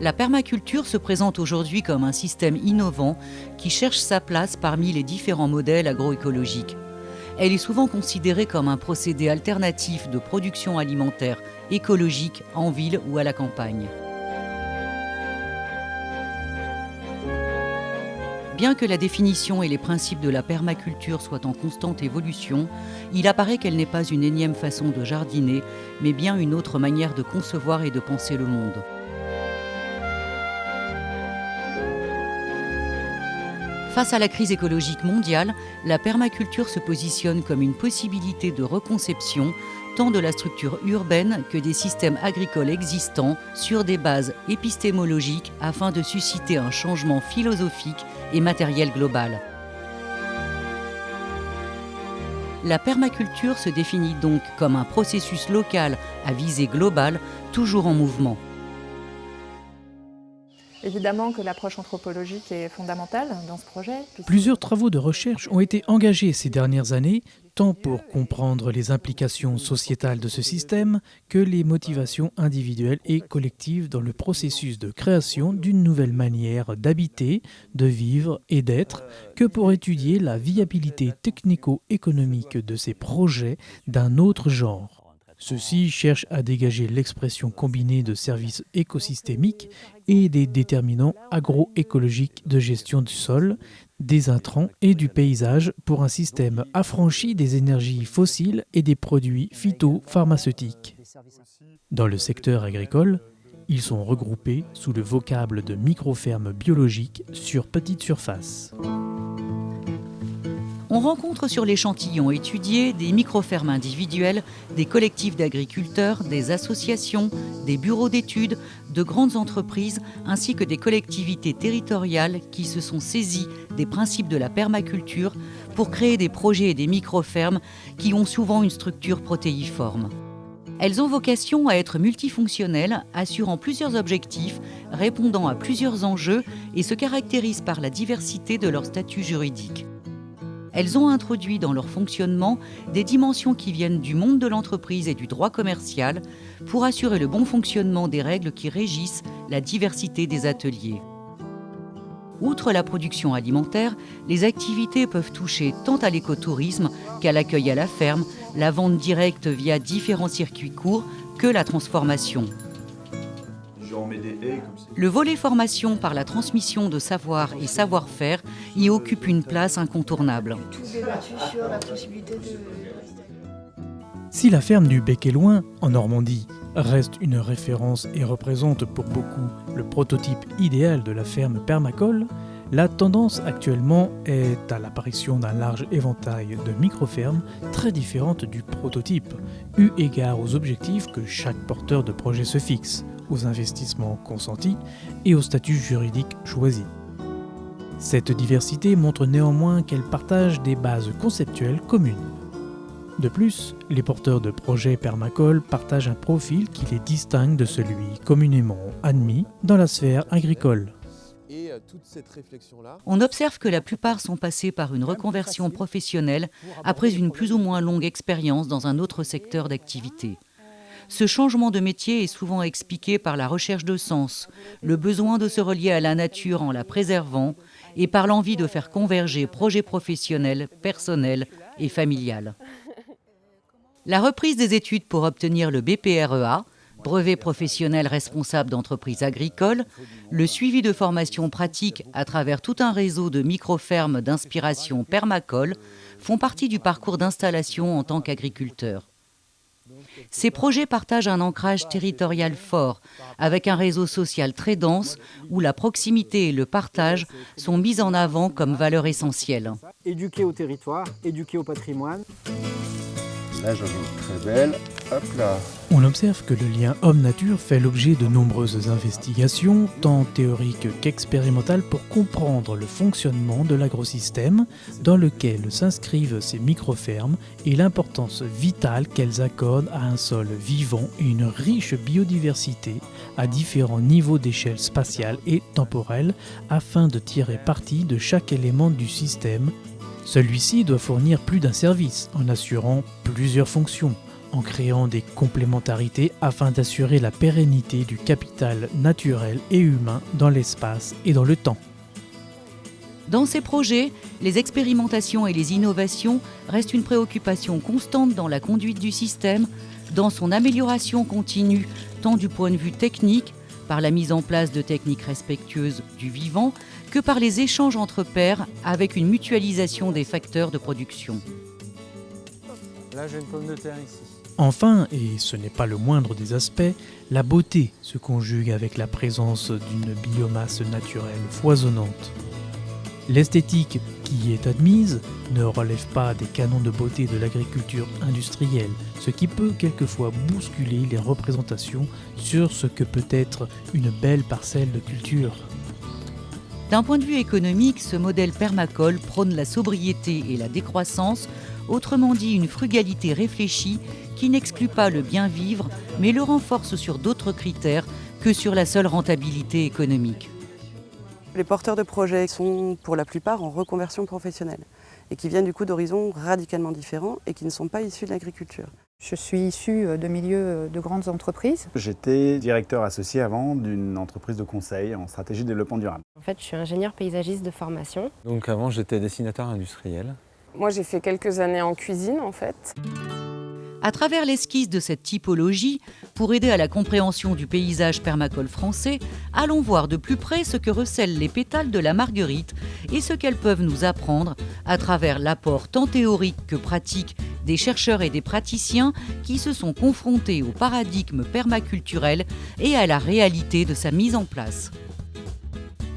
La permaculture se présente aujourd'hui comme un système innovant qui cherche sa place parmi les différents modèles agroécologiques. Elle est souvent considérée comme un procédé alternatif de production alimentaire écologique en ville ou à la campagne. Bien que la définition et les principes de la permaculture soient en constante évolution, il apparaît qu'elle n'est pas une énième façon de jardiner, mais bien une autre manière de concevoir et de penser le monde. Face à la crise écologique mondiale, la permaculture se positionne comme une possibilité de reconception tant de la structure urbaine que des systèmes agricoles existants sur des bases épistémologiques afin de susciter un changement philosophique et matériel global. La permaculture se définit donc comme un processus local à visée globale, toujours en mouvement. Évidemment que l'approche anthropologique est fondamentale dans ce projet. Plusieurs travaux de recherche ont été engagés ces dernières années, tant pour comprendre les implications sociétales de ce système que les motivations individuelles et collectives dans le processus de création d'une nouvelle manière d'habiter, de vivre et d'être, que pour étudier la viabilité technico-économique de ces projets d'un autre genre. Ceux-ci cherchent à dégager l'expression combinée de services écosystémiques et des déterminants agroécologiques de gestion du sol, des intrants et du paysage pour un système affranchi des énergies fossiles et des produits phytopharmaceutiques. Dans le secteur agricole, ils sont regroupés sous le vocable de microfermes biologiques sur petite surface on rencontre sur l'échantillon étudié des microfermes individuelles, des collectifs d'agriculteurs, des associations, des bureaux d'études, de grandes entreprises ainsi que des collectivités territoriales qui se sont saisies des principes de la permaculture pour créer des projets et des microfermes qui ont souvent une structure protéiforme. Elles ont vocation à être multifonctionnelles, assurant plusieurs objectifs, répondant à plusieurs enjeux et se caractérisent par la diversité de leur statut juridique. Elles ont introduit dans leur fonctionnement des dimensions qui viennent du monde de l'entreprise et du droit commercial pour assurer le bon fonctionnement des règles qui régissent la diversité des ateliers. Outre la production alimentaire, les activités peuvent toucher tant à l'écotourisme qu'à l'accueil à la ferme, la vente directe via différents circuits courts que la transformation. Le volet formation par la transmission de savoir et savoir-faire y occupe une place incontournable. Si la ferme du Bec et Loin, en Normandie, reste une référence et représente pour beaucoup le prototype idéal de la ferme permacole, la tendance actuellement est à l'apparition d'un large éventail de micro-fermes très différentes du prototype, eu égard aux objectifs que chaque porteur de projet se fixe, aux investissements consentis et au statut juridique choisi. Cette diversité montre néanmoins qu'elle partage des bases conceptuelles communes. De plus, les porteurs de projets permacole partagent un profil qui les distingue de celui communément admis dans la sphère agricole. On observe que la plupart sont passés par une reconversion professionnelle après une plus ou moins longue expérience dans un autre secteur d'activité. Ce changement de métier est souvent expliqué par la recherche de sens, le besoin de se relier à la nature en la préservant et par l'envie de faire converger projets professionnels, personnels et familiales. La reprise des études pour obtenir le BPREA, brevet professionnel responsable d'entreprises agricoles, le suivi de formation pratique à travers tout un réseau de micro-fermes d'inspiration permacole font partie du parcours d'installation en tant qu'agriculteur. Ces projets partagent un ancrage territorial fort, avec un réseau social très dense où la proximité et le partage sont mis en avant comme valeurs essentielles. Éduquer au territoire, éduquer au patrimoine. Là, j'en ai très belle. On observe que le lien homme-nature fait l'objet de nombreuses investigations, tant théoriques qu'expérimentales, pour comprendre le fonctionnement de l'agrosystème dans lequel s'inscrivent ces micro-fermes et l'importance vitale qu'elles accordent à un sol vivant et une riche biodiversité à différents niveaux d'échelle spatiale et temporelle afin de tirer parti de chaque élément du système. Celui-ci doit fournir plus d'un service en assurant plusieurs fonctions, en créant des complémentarités afin d'assurer la pérennité du capital naturel et humain dans l'espace et dans le temps. Dans ces projets, les expérimentations et les innovations restent une préoccupation constante dans la conduite du système, dans son amélioration continue, tant du point de vue technique, par la mise en place de techniques respectueuses du vivant, que par les échanges entre pairs avec une mutualisation des facteurs de production. Là, j'ai une pomme de terre ici. Enfin, et ce n'est pas le moindre des aspects, la beauté se conjugue avec la présence d'une biomasse naturelle foisonnante. L'esthétique qui y est admise ne relève pas des canons de beauté de l'agriculture industrielle, ce qui peut quelquefois bousculer les représentations sur ce que peut être une belle parcelle de culture. D'un point de vue économique, ce modèle permacole prône la sobriété et la décroissance, autrement dit une frugalité réfléchie qui n'exclut pas le bien vivre, mais le renforce sur d'autres critères que sur la seule rentabilité économique. Les porteurs de projets sont pour la plupart en reconversion professionnelle et qui viennent du coup d'horizons radicalement différents et qui ne sont pas issus de l'agriculture. Je suis issue de milieux de grandes entreprises. J'étais directeur associé avant d'une entreprise de conseil en stratégie de développement durable. En fait, je suis ingénieur paysagiste de formation. Donc avant, j'étais dessinateur industriel. Moi, j'ai fait quelques années en cuisine, en fait. À travers l'esquisse de cette typologie, pour aider à la compréhension du paysage permacole français, allons voir de plus près ce que recèlent les pétales de la marguerite et ce qu'elles peuvent nous apprendre à travers l'apport tant théorique que pratique des chercheurs et des praticiens qui se sont confrontés au paradigme permaculturel et à la réalité de sa mise en place.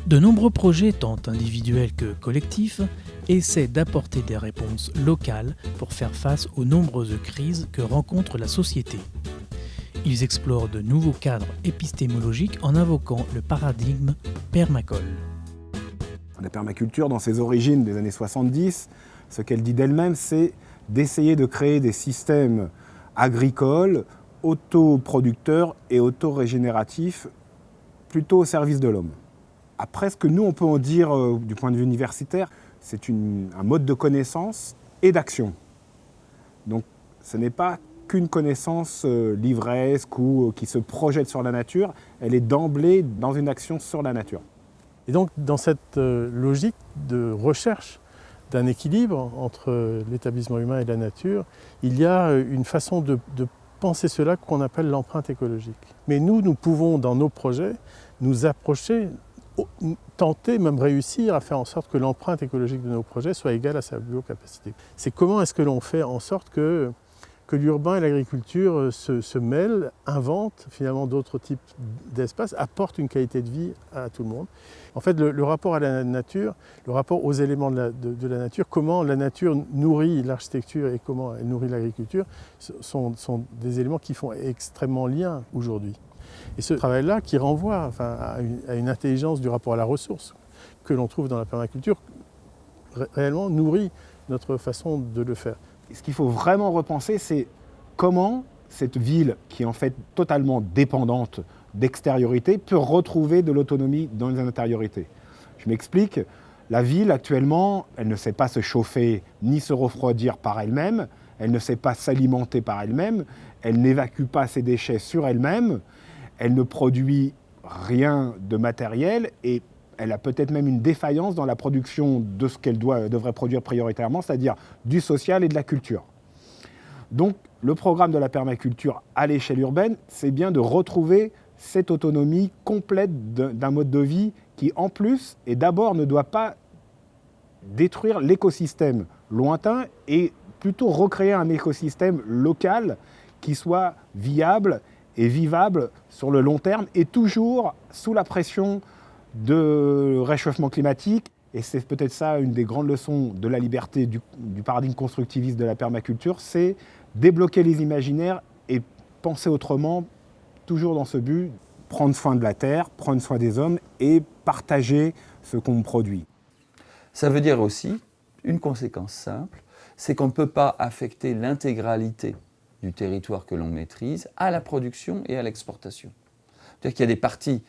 De nombreux projets, tant individuels que collectifs, essaient d'apporter des réponses locales pour faire face aux nombreuses crises que rencontre la société. Ils explorent de nouveaux cadres épistémologiques en invoquant le paradigme permacole. La permaculture, dans ses origines des années 70, ce qu'elle dit d'elle-même, c'est d'essayer de créer des systèmes agricoles autoproducteurs et autorégénératifs plutôt au service de l'homme. Après, ce que nous, on peut en dire euh, du point de vue universitaire, c'est un mode de connaissance et d'action. Donc, ce n'est pas qu'une connaissance euh, livresque ou euh, qui se projette sur la nature, elle est d'emblée dans une action sur la nature. Et donc, dans cette logique de recherche d'un équilibre entre l'établissement humain et la nature, il y a une façon de, de penser cela qu'on appelle l'empreinte écologique. Mais nous, nous pouvons, dans nos projets, nous approcher tenter, même réussir à faire en sorte que l'empreinte écologique de nos projets soit égale à sa biocapacité. C'est comment est-ce que l'on fait en sorte que, que l'urbain et l'agriculture euh, se, mêlent, inventent finalement d'autres types d'espaces, apportent une qualité de vie à tout le monde. En fait, le, rapport à la nature, le rapport aux éléments de la, nature, comment la nature nourrit l'architecture et comment elle nourrit l'agriculture, sont, des éléments qui font extrêmement lien aujourd'hui. Et ce travail-là, qui renvoie à, une, intelligence du rapport à la ressource que l'on trouve dans la permaculture, ré réellement nourrit notre façon de le faire. Ce qu'il faut vraiment repenser, c'est comment cette ville, qui est en fait totalement dépendante d'extériorité, peut retrouver de l'autonomie dans les intériorités. Je m'explique, la ville actuellement, elle ne sait pas se chauffer ni se refroidir par elle-même, elle ne sait pas s'alimenter par elle-même, elle n'évacue pas ses déchets sur elle-même, elle ne produit rien de matériel et elle a peut-être même une défaillance dans la production de ce qu'elle devrait produire prioritairement, c'est-à-dire du social et de la culture. Donc le programme de la permaculture à l'échelle urbaine, c'est bien de retrouver cette autonomie complète d'un mode de vie qui, en plus, et d'abord, ne doit pas détruire l'écosystème lointain et plutôt recréer un écosystème local qui soit viable et vivable sur le long terme et toujours sous la pression de réchauffement climatique. Et c'est peut-être ça une des grandes leçons de la liberté du, paradigme constructiviste de la permaculture, c'est débloquer les imaginaires et penser autrement, toujours dans ce but, prendre soin de la terre, prendre soin des hommes et partager ce qu'on produit. Ça veut dire aussi une conséquence simple, c'est qu'on ne peut pas affecter l'intégralité du territoire que l'on maîtrise à la production et à l'exportation. C'est-à-dire qu'il y a des parties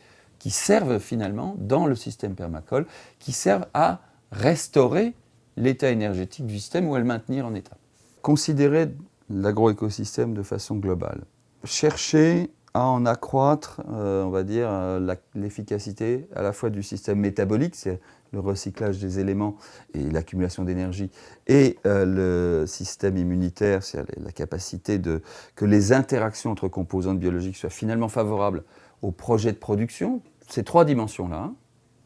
qui servent finalement, dans le système permacole, qui servent à restaurer l'état énergétique du système ou à le maintenir en état. Considérer l'agroécosystème de façon globale. Chercher à en accroître, euh, on va dire, euh, l'efficacité à la fois du système métabolique, c'est le recyclage des éléments et l'accumulation d'énergie, et euh, le système immunitaire, c'est la capacité de, que les interactions entre composantes biologiques soient finalement favorables au projet de production. Ces trois dimensions-là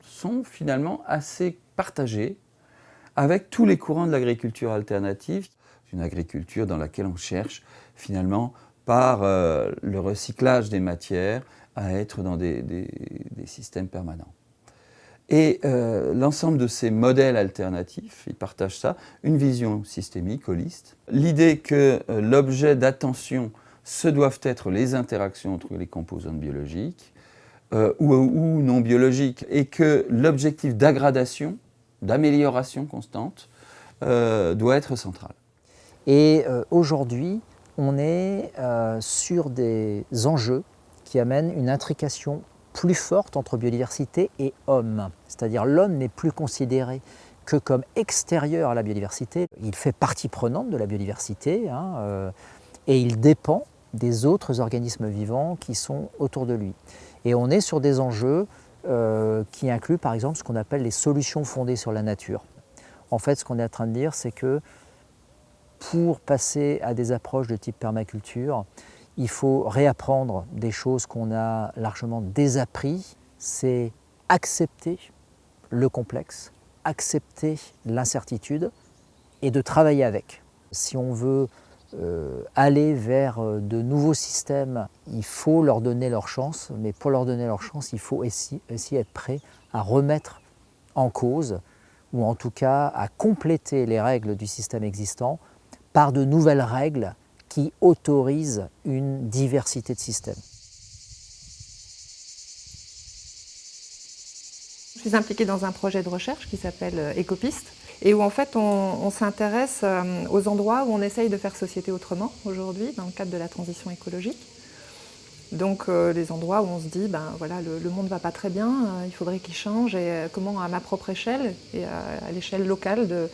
sont finalement assez partagées avec tous les courants de l'agriculture alternative, une agriculture dans laquelle on cherche finalement par euh, le recyclage des matières à être dans des, systèmes permanents. Et euh, l'ensemble de ces modèles alternatifs, ils partagent ça, une vision systémique, holiste. L'idée que euh, l'objet d'attention, ce doivent être les interactions entre les composantes biologiques ou, ou, non biologiques, et que l'objectif d'aggradation, d'amélioration constante, doit être central. Et aujourd'hui, on est euh, sur des enjeux qui amènent une intrication plus forte entre biodiversité et homme. C'est-à-dire l'homme n'est plus considéré que comme extérieur à la biodiversité. Il fait partie prenante de la biodiversité hein, euh, et il dépend des autres organismes vivants qui sont autour de lui. Et on est sur des enjeux euh, qui incluent par exemple ce qu'on appelle les solutions fondées sur la nature. En fait, ce qu'on est en train de dire, c'est que pour passer à des approches de type permaculture, il faut réapprendre des choses qu'on a largement désappris, c'est accepter le complexe, accepter l'incertitude et de travailler avec. Si on veut euh, aller vers euh, de nouveaux systèmes, il faut leur donner leur chance, mais pour leur donner leur chance, il faut aussi, aussi être prêt à remettre en cause, ou en tout cas à compléter les règles du système existant par de nouvelles règles qui autorisent une diversité de systèmes. Je suis impliquée dans un projet de recherche qui s'appelle euh, Ecopiste et où en fait on, s'intéresse euh, aux endroits où on essaye de faire société autrement aujourd'hui dans le cadre de la transition écologique. Donc euh, les endroits où on se dit, ben voilà, le, monde ne va pas très bien, il faudrait qu'il change et comment à ma propre échelle et à l'échelle locale de,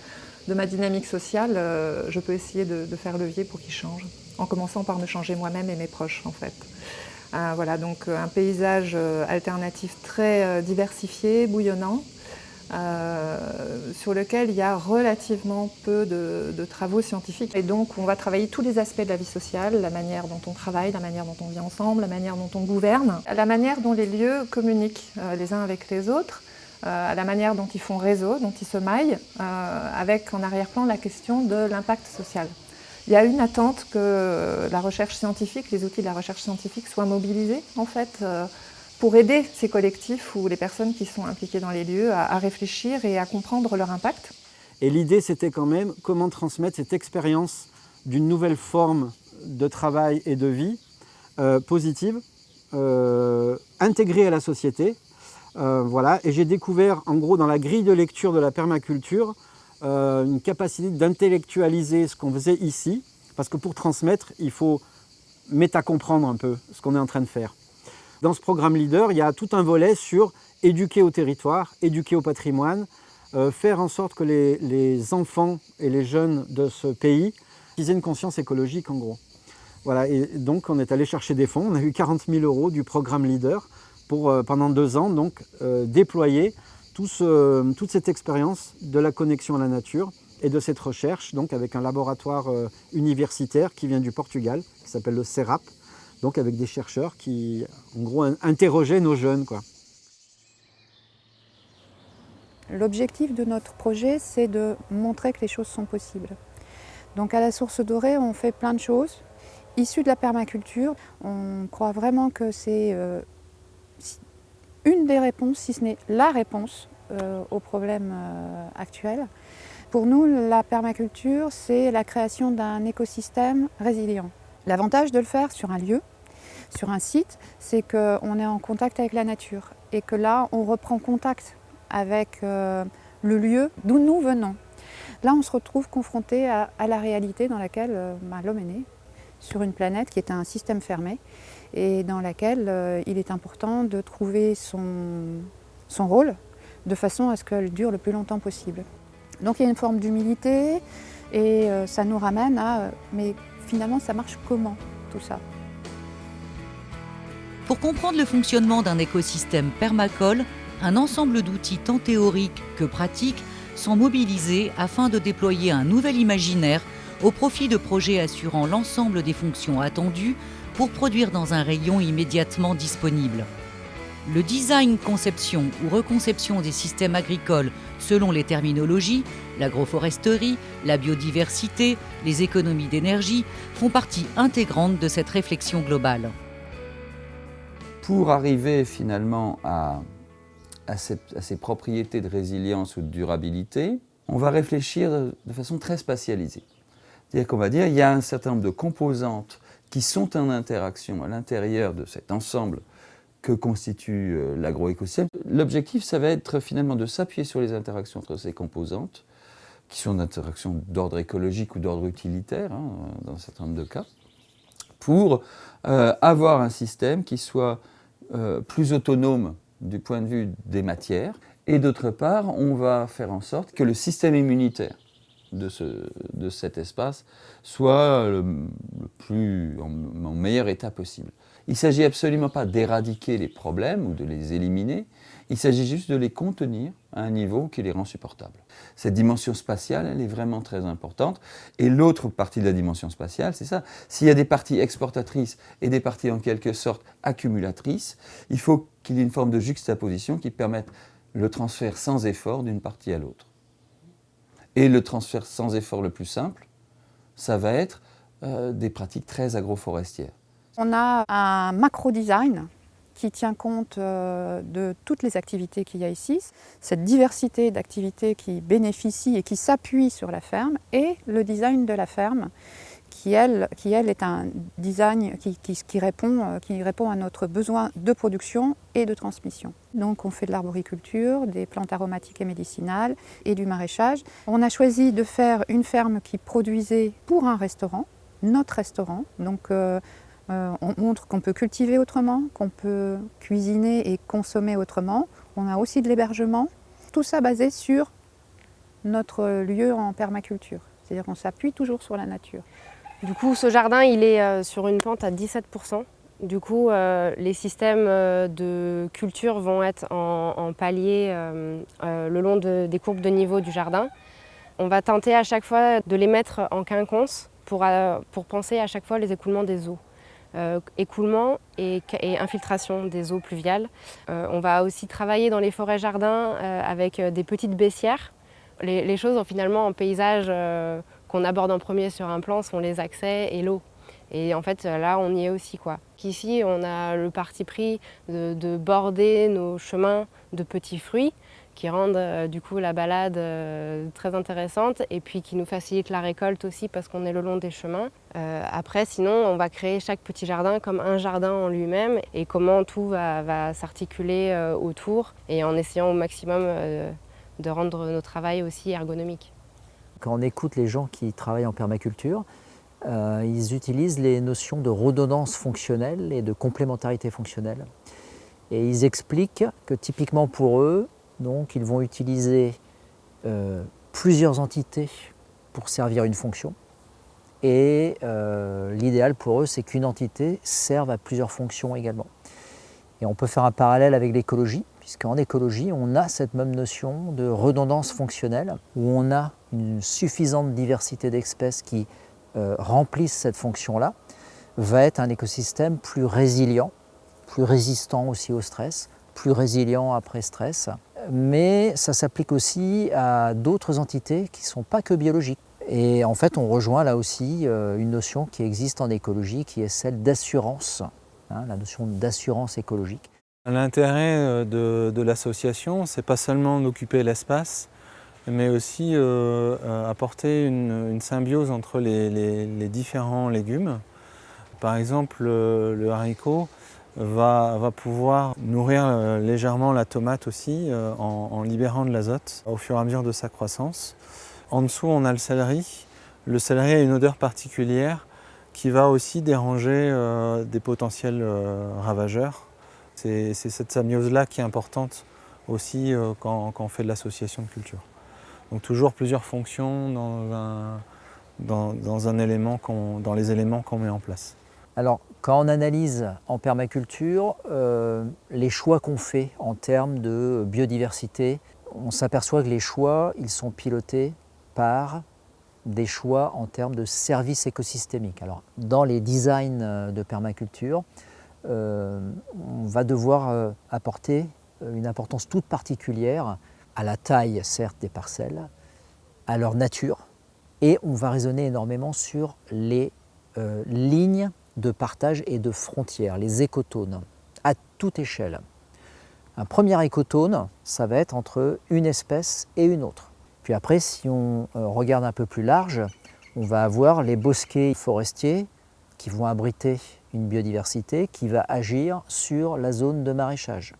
de ma dynamique sociale, euh, je peux essayer de, faire levier pour qu'il change, en commençant par me changer moi-même et mes proches en fait. Euh, voilà, donc euh, un paysage alternatif très diversifié, bouillonnant, sur lequel il y a relativement peu de, travaux scientifiques. Et donc on va travailler tous les aspects de la vie sociale, la manière dont on travaille, la manière dont on vit ensemble, la manière dont on gouverne, la manière dont les lieux communiquent les uns avec les autres, euh, à la manière dont ils font réseau, dont ils se maillent, euh, avec en arrière-plan la question de l'impact social. Il y a une attente que la recherche scientifique, les outils de la recherche scientifique soient mobilisés en fait euh, pour aider ces collectifs ou les personnes qui sont impliquées dans les lieux à, réfléchir et à comprendre leur impact. Et l'idée c'était quand même comment transmettre cette expérience d'une nouvelle forme de travail et de vie positive, intégrée à la société, euh, voilà, et j'ai découvert en gros dans la grille de lecture de la permaculture euh, une capacité d'intellectualiser ce qu'on faisait ici, parce que pour transmettre, il faut méta-comprendre un peu ce qu'on est en train de faire. Dans ce programme Leader, il y a tout un volet sur éduquer au territoire, éduquer au patrimoine, euh, faire en sorte que les, enfants et les jeunes de ce pays aient une conscience écologique en gros. Voilà, et donc on est allé chercher des fonds, on a eu 40 000 euros du programme Leader pour, euh, pendant deux ans, donc, euh, déployer toute cette expérience de la connexion à la nature et de cette recherche, donc avec un laboratoire universitaire qui vient du Portugal, qui s'appelle le CERAP, donc avec des chercheurs qui, en gros, interrogeaient nos jeunes. L'objectif de notre projet, c'est de montrer que les choses sont possibles. Donc à la Source Dorée, on fait plein de choses. Issues de la permaculture, on croit vraiment que c'est une des réponses, si ce n'est la réponse euh, aux problèmes euh, actuels. Pour nous, la permaculture, c'est la création d'un écosystème résilient. L'avantage de le faire sur un lieu, sur un site, c'est qu'on est en contact avec la nature et que là, on reprend contact avec euh, le lieu d'où nous venons. Là, on se retrouve confronté à, la réalité dans laquelle bah, l'homme est né, sur une planète qui est un système fermé et dans laquelle euh, il est important de trouver son, son rôle de façon à ce qu'elle dure le plus longtemps possible. Donc il y a une forme d'humilité et euh, ça nous ramène à mais finalement ça marche comment tout ça? Pour comprendre le fonctionnement d'un écosystème permacole, un ensemble d'outils tant théoriques que pratiques sont mobilisés afin de déployer un nouvel imaginaire au profit de projets assurant l'ensemble des fonctions attendues pour produire dans un rayon immédiatement disponible. Le design, conception ou reconception des systèmes agricoles selon les terminologies, l'agroforesterie, la biodiversité, les économies d'énergie, font partie intégrante de cette réflexion globale. Pour arriver finalement à, ces propriétés de résilience ou de durabilité, on va réfléchir de façon très spatialisée. C'est-à-dire qu'on va dire qu'il y a un certain nombre de composantes qui sont en interaction à l'intérieur de cet ensemble que constitue euh, l'agroécosystème. L'objectif, ça va être finalement de s'appuyer sur les interactions entre ces composantes, qui sont d'interactions d'ordre écologique ou d'ordre utilitaire, hein, dans un certain nombre de cas, pour euh, avoir un système qui soit euh, plus autonome du point de vue des matières, et d'autre part, on va faire en sorte que le système immunitaire de, ce, de cet espace soit le, plus, en, en meilleur état possible. Il ne s'agit absolument pas d'éradiquer les problèmes ou de les éliminer, il s'agit juste de les contenir à un niveau qui les rend supportables. Cette dimension spatiale, elle est vraiment très importante. Et l'autre partie de la dimension spatiale, c'est ça. S'il y a des parties exportatrices et des parties en quelque sorte accumulatrices, il faut qu'il y ait une forme de juxtaposition qui permette le transfert sans effort d'une partie à l'autre. Et le transfert sans effort le plus simple, ça va être euh, des pratiques très agroforestières. On a un macro-design qui tient compte euh, de toutes les activités qu'il y a ici, cette diversité d'activités qui bénéficient et qui s'appuient sur la ferme, et le design de la ferme, qui elle, qui, elle est un design qui, qui, répond, euh, qui répond à notre besoin de production et de transmission. Donc on fait de l'arboriculture, des plantes aromatiques et médicinales et du maraîchage. On a choisi de faire une ferme qui produisait pour un restaurant, notre restaurant, donc euh, euh, on montre qu'on peut cultiver autrement, qu'on peut cuisiner et consommer autrement. On a aussi de l'hébergement. Tout ça basé sur notre lieu en permaculture. C'est-à-dire qu'on s'appuie toujours sur la nature. Du coup, ce jardin, il est euh, sur une pente à 17%. Du coup, euh, les systèmes de culture vont être en, en le long de, des courbes de niveau du jardin. On va tenter à chaque fois de les mettre en quinconce pour penser à chaque fois les écoulements des eaux. Euh, écoulement et, infiltration des eaux pluviales. Euh, on va aussi travailler dans les forêts jardins euh, avec des petites baissières. Les, choses finalement en paysage qu'on aborde en premier sur un plan sont les accès et l'eau. Et en fait là on y est aussi quoi. Ici on a le parti pris de border nos chemins de petits fruits qui rendent euh, du coup la balade euh, très intéressante et puis qui nous facilitent la récolte aussi parce qu'on est le long des chemins. Euh, après, sinon, on va créer chaque petit jardin comme un jardin en lui-même et comment tout va, s'articuler autour et en essayant au maximum de rendre notre travail aussi ergonomique. Quand on écoute les gens qui travaillent en permaculture, ils utilisent les notions de redondance fonctionnelle et de complémentarité fonctionnelle. Et ils expliquent que typiquement pour eux, donc, ils vont utiliser euh, plusieurs entités pour servir une fonction. Et euh, l'idéal pour eux, c'est qu'une entité serve à plusieurs fonctions également. Et on peut faire un parallèle avec l'écologie, puisqu'en écologie, on a cette même notion de redondance fonctionnelle, où on a une suffisante diversité d'espèces qui euh, remplissent cette fonction-là, va être un écosystème plus résilient, plus résistant aussi au stress, plus résilient après stress, mais ça s'applique aussi à d'autres entités qui ne sont pas que biologiques. Et en fait, on rejoint là aussi euh, une notion qui existe en écologie, qui est celle d'assurance, hein, la notion d'assurance écologique. L'intérêt euh, de, l'association, c'est pas seulement d'occuper l'espace, mais aussi euh, apporter une, symbiose entre les, les, différents légumes. Par exemple, le, le haricot, va, pouvoir nourrir euh, légèrement la tomate aussi euh, en, libérant de l'azote au fur et à mesure de sa croissance. En dessous, on a le céleri. Le céleri a une odeur particulière qui va aussi déranger euh, des potentiels ravageurs. C'est cette symbiose-là qui est importante aussi quand, on fait de l'association de culture. Donc toujours plusieurs fonctions dans, dans, un élément dans les éléments qu'on met en place. Alors, quand on analyse en permaculture, euh, les choix qu'on fait en termes de biodiversité, on s'aperçoit que les choix, ils sont pilotés par des choix en termes de services écosystémiques. Alors, dans les designs de permaculture, euh, on va devoir euh, apporter une importance toute particulière à la taille, certes, des parcelles, à leur nature, et on va raisonner énormément sur les euh, lignes de partage et de frontières, les écotones, à toute échelle. Un premier écotone, ça va être entre une espèce et une autre. Puis après, si on regarde un peu plus large, on va avoir les bosquets forestiers qui vont abriter une biodiversité qui va agir sur la zone de maraîchage.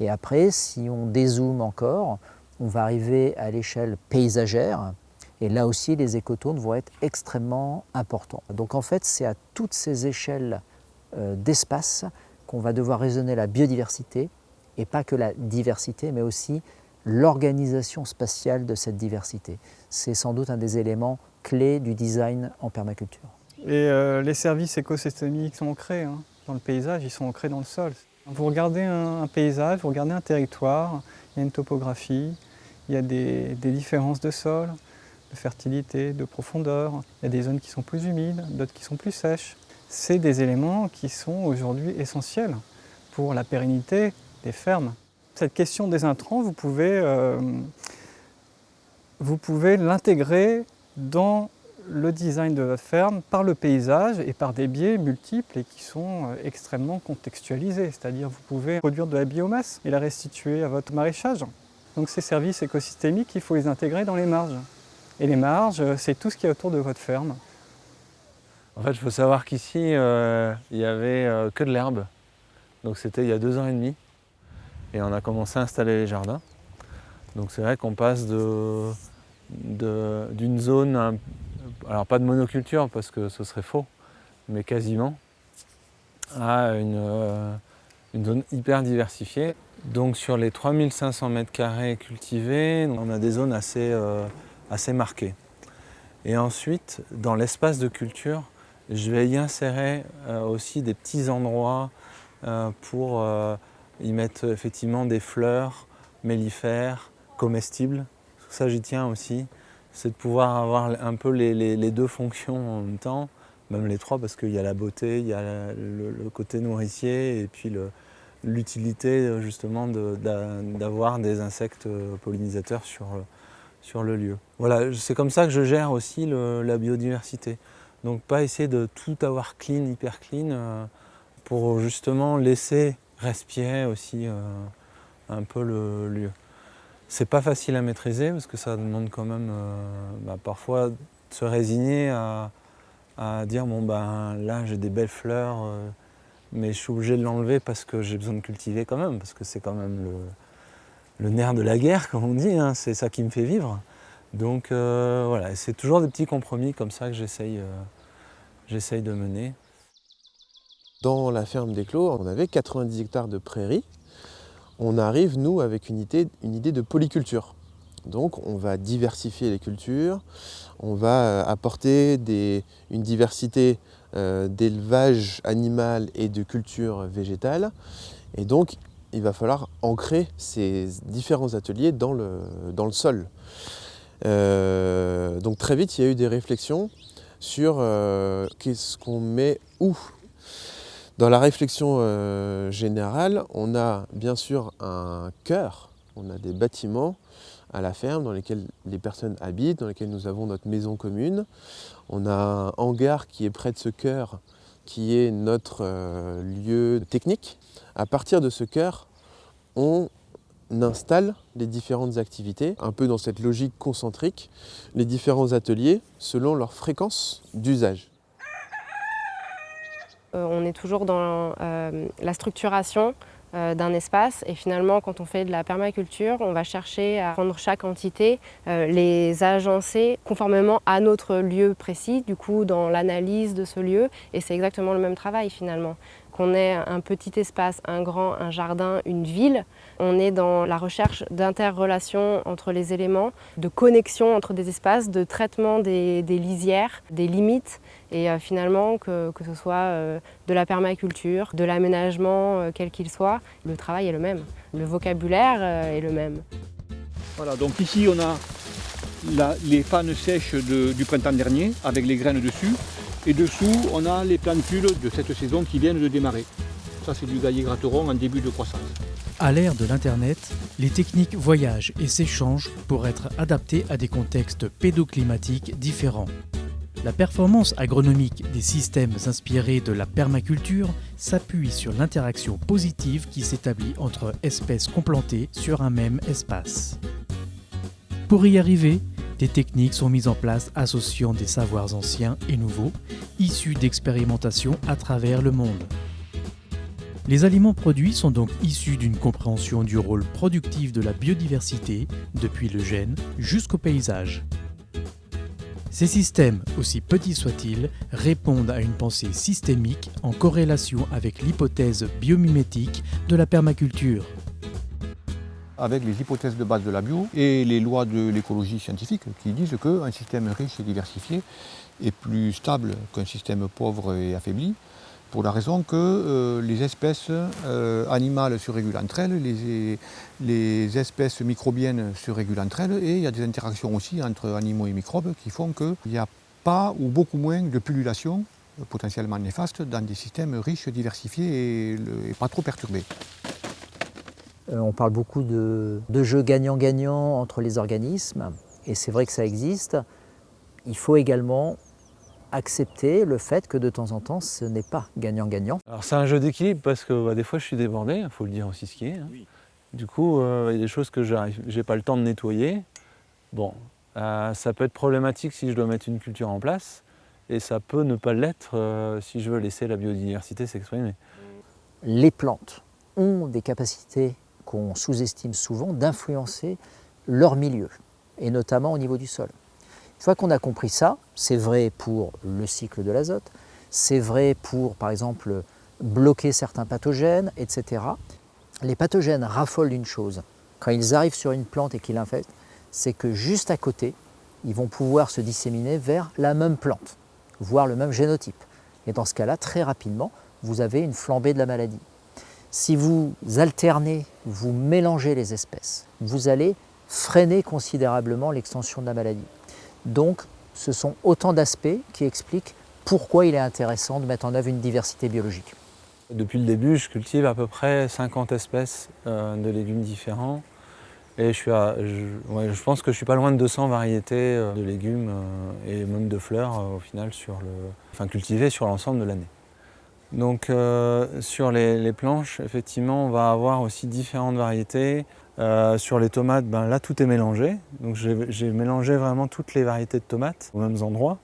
Et après, si on dézoome encore, on va arriver à l'échelle paysagère, et là aussi, les écotones vont être extrêmement importants. Donc en fait, c'est à toutes ces échelles euh, d'espace qu'on va devoir raisonner la biodiversité, et pas que la diversité, mais aussi l'organisation spatiale de cette diversité. C'est sans doute un des éléments clés du design en permaculture. Et euh, les services écosystémiques sont ancrés hein. dans le paysage, ils sont ancrés dans le sol. Vous regardez un, paysage, vous regardez un territoire, il y a une topographie, il y a des, différences de sol, de fertilité, de profondeur. Il y a des zones qui sont plus humides, d'autres qui sont plus sèches. C'est des éléments qui sont aujourd'hui essentiels pour la pérennité des fermes. Cette question des intrants, vous pouvez, euh, pouvez l'intégrer dans le design de votre ferme par le paysage et par des biais multiples et qui sont euh, extrêmement contextualisés. C'est-à-dire vous pouvez produire de la biomasse et la restituer à votre maraîchage. Donc ces services écosystémiques, il faut les intégrer dans les marges. Et les marges, euh, c'est tout ce qui est autour de votre ferme. En fait, il faut savoir qu'ici, euh, il n'y avait que de l'herbe. Donc c'était il y a deux ans et demi. Et on a commencé à installer les jardins. Donc c'est vrai qu'on passe d'une zone alors pas de monoculture parce que ce serait faux, mais quasiment, à euh, une, zone hyper diversifiée. Donc sur les 3500 m2 cultivés, on a des zones assez, euh, assez marquées. Et ensuite, dans l'espace de culture, je vais y insérer euh, aussi des petits endroits pour y mettre effectivement des fleurs mellifères, comestibles. Ça, j'y tiens aussi c'est de pouvoir avoir un peu les, deux fonctions en même temps, même les trois parce qu'il y a la beauté, il y a le, côté nourricier et puis l'utilité justement d'avoir des insectes pollinisateurs sur, sur le lieu. Voilà, c'est comme ça que je gère aussi la biodiversité. Donc pas essayer de tout avoir clean, hyper clean, euh, pour justement laisser respirer aussi euh, un peu le lieu. C'est pas facile à maîtriser parce que ça demande quand même euh, bah, parfois de se résigner à, dire bon ben là j'ai des belles fleurs mais je suis obligé de l'enlever parce que j'ai besoin de cultiver quand même parce que c'est quand même le, nerf de la guerre comme on dit, hein, c'est ça qui me fait vivre. Donc euh, voilà, c'est toujours des petits compromis comme ça que j'essaye de mener. Dans la ferme des Clos, on avait 90 hectares de prairies on arrive, nous, avec une idée, une idée de polyculture. Donc on va diversifier les cultures, on va euh, apporter une diversité euh, d'élevage animal et de culture végétale. Et donc il va falloir ancrer ces différents ateliers dans le, sol. Euh, donc très vite il y a eu des réflexions sur qu'est-ce qu'on met où dans la réflexion euh, générale, on a bien sûr un cœur, on a des bâtiments à la ferme dans lesquels les personnes habitent, dans lesquels nous avons notre maison commune. On a un hangar qui est près de ce cœur, qui est notre euh, lieu technique. À partir de ce cœur, on installe les différentes activités, un peu dans cette logique concentrique, les différents ateliers selon leur fréquence d'usage. Euh, on est toujours dans euh, la structuration euh, d'un espace et finalement quand on fait de la permaculture on va chercher à rendre chaque entité, les agencer conformément à notre lieu précis du coup dans l'analyse de ce lieu et c'est exactement le même travail finalement. Qu'on ait un petit espace, un grand, un jardin, une ville. On est dans la recherche d'interrelations entre les éléments, de connexion entre des espaces, de traitement des, lisières, des limites et euh, finalement que, ce soit euh, de la permaculture, de l'aménagement euh, quel qu'il soit, le travail est le même, le vocabulaire est le même. Voilà, donc ici on a les pannes sèches du printemps dernier avec les graines dessus. Et dessous, on a les plantules de cette saison qui viennent de démarrer. Ça, c'est du gaillet gratteron en début de croissance. À l'ère de l'Internet, les techniques voyagent et s'échangent pour être adaptées à des contextes pédoclimatiques différents. La performance agronomique des systèmes inspirés de la permaculture s'appuie sur l'interaction positive qui s'établit entre espèces complantées sur un même espace. Pour y arriver, des techniques sont mises en place associant des savoirs anciens et nouveaux, issus d'expérimentations à travers le monde. Les aliments produits sont donc issus d'une compréhension du rôle productif de la biodiversité, depuis le gène jusqu'au paysage. Ces systèmes, aussi petits soient-ils, répondent à une pensée systémique en corrélation avec l'hypothèse biomimétique de la permaculture avec les hypothèses de base de la bio et les lois de l'écologie scientifique qui disent qu'un système riche et diversifié est plus stable qu'un système pauvre et affaibli, pour la raison que euh, les espèces euh, animales se régulent entre elles, les, espèces microbiennes se régulent entre elles, et il y a des interactions aussi entre animaux et microbes qui font qu'il n'y a pas ou beaucoup moins de pullulation potentiellement néfaste dans des systèmes riches, diversifiés et pas trop perturbés. Euh, on parle beaucoup de, jeux gagnant-gagnant entre les organismes, et c'est vrai que ça existe. Il faut également accepter le fait que de temps en temps, ce n'est pas gagnant-gagnant. Alors c'est un jeu d'équilibre parce que bah, des fois je suis débordé, il faut le dire aussi ce qui est. Hein. Du coup, euh, il y a des choses que je n'ai pas le temps de nettoyer. Bon, euh, ça peut être problématique si je dois mettre une culture en place, et ça peut ne pas l'être si je veux laisser la biodiversité s'exprimer. Les plantes ont des capacités qu'on sous-estime souvent, d'influencer leur milieu, et notamment au niveau du sol. Une fois qu'on a compris ça, c'est vrai pour le cycle de l'azote, c'est vrai pour, par exemple, bloquer certains pathogènes, etc. Les pathogènes raffolent d'une chose. Quand ils arrivent sur une plante et qu'ils l'infectent, c'est que juste à côté, ils vont pouvoir se disséminer vers la même plante, voire le même génotype. Et dans ce cas-là, très rapidement, vous avez une flambée de la maladie. Si vous alternez, vous mélangez les espèces, vous allez freiner considérablement l'extension de la maladie. Donc, ce sont autant d'aspects qui expliquent pourquoi il est intéressant de mettre en œuvre une diversité biologique. Depuis le début, je cultive à peu près 50 espèces euh, de légumes différents. Et je, pense que je suis pas loin de 200 variétés euh, de légumes euh, et même de fleurs au final sur le, enfin, cultivées sur l'ensemble de l'année. Donc euh, sur les, planches, effectivement, on va avoir aussi différentes variétés. Euh, sur les tomates, ben, là tout est mélangé. Donc j'ai mélangé vraiment toutes les variétés de tomates aux mêmes endroits.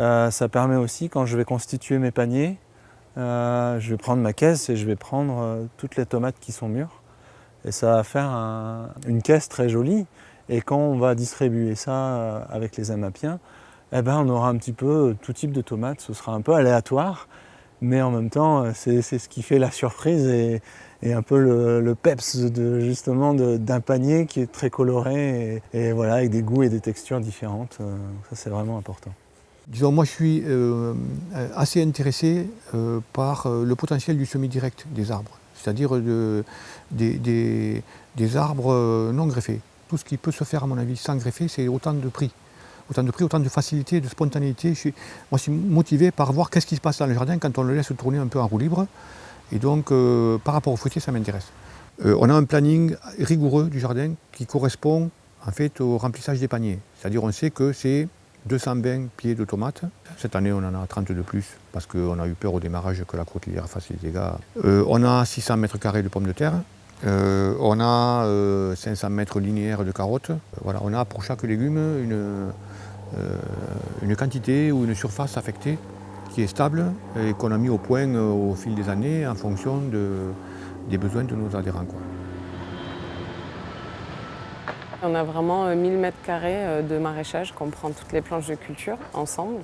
Euh, ça permet aussi, quand je vais constituer mes paniers, je vais prendre ma caisse et je vais prendre toutes les tomates qui sont mûres. Et ça va faire une caisse très jolie. Et quand on va distribuer ça avec les amapiens, eh ben, on aura un petit peu tout type de tomates. Ce sera un peu aléatoire mais en même temps, euh, c'est ce qui fait la surprise et, un peu le, peps de, justement d'un panier qui est très coloré et, voilà, avec des goûts et des textures différentes. Euh, ça, c'est vraiment important. Disons, moi, je suis euh, assez intéressé par le potentiel du semi-direct des arbres, c'est-à-dire des, des arbres non greffés. Tout ce qui peut se faire, à mon avis, sans greffer, c'est autant de prix autant de prix, autant de facilité, de spontanéité. Moi, je suis motivé par voir qu'est-ce qui se passe dans le jardin quand on le laisse tourner un peu en roue libre. Et donc, euh, par rapport au fruitier, ça m'intéresse. Euh, on a un planning rigoureux du jardin qui correspond en fait au remplissage des paniers. C'est-à-dire, on sait que c'est 220 pieds de tomates. Cette année, on en a 30 de plus parce qu'on a eu peur au démarrage que la crotte fasse des dégâts. Euh, on a 600 mètres carrés de pommes de terre. On a 500 mètres linéaires de carottes. on a pour chaque légume une, euh, une quantité ou une surface affectée qui est stable et qu'on a mis au point euh, au fil des années en fonction des besoins de nos adhérents. On a vraiment 1000 euh, mètres carrés de maraîchage qu'on prend toutes les planches de culture ensemble.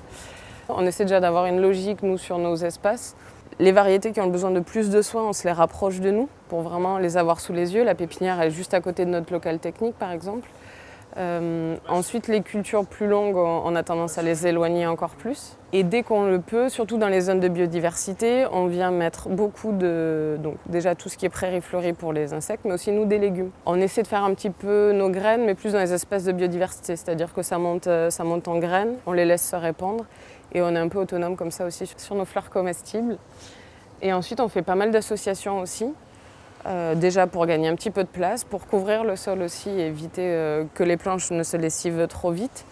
On essaie déjà d'avoir une logique, nous, sur nos espaces. Les variétés qui ont besoin de plus de soins, on se les rapproche de nous pour vraiment les avoir sous les yeux. La pépinière est juste à côté de notre local technique par exemple. Euh, ensuite, les cultures plus longues, on a tendance à les éloigner encore plus. Et dès qu'on le peut, surtout dans les zones de biodiversité, on vient mettre beaucoup de... Donc déjà tout ce qui est prairie fleurie pour les insectes, mais aussi nous des légumes. On essaie de faire un petit peu nos graines, mais plus dans les espèces de biodiversité, c'est-à-dire que ça monte, euh, ça monte en graines, on les laisse se répandre, et on est un peu autonome comme ça aussi sur nos fleurs comestibles. Et ensuite, on fait pas mal d'associations aussi. Euh, déjà pour gagner un petit peu de place, pour couvrir le sol aussi et éviter euh, que les planches ne se lessivent trop vite.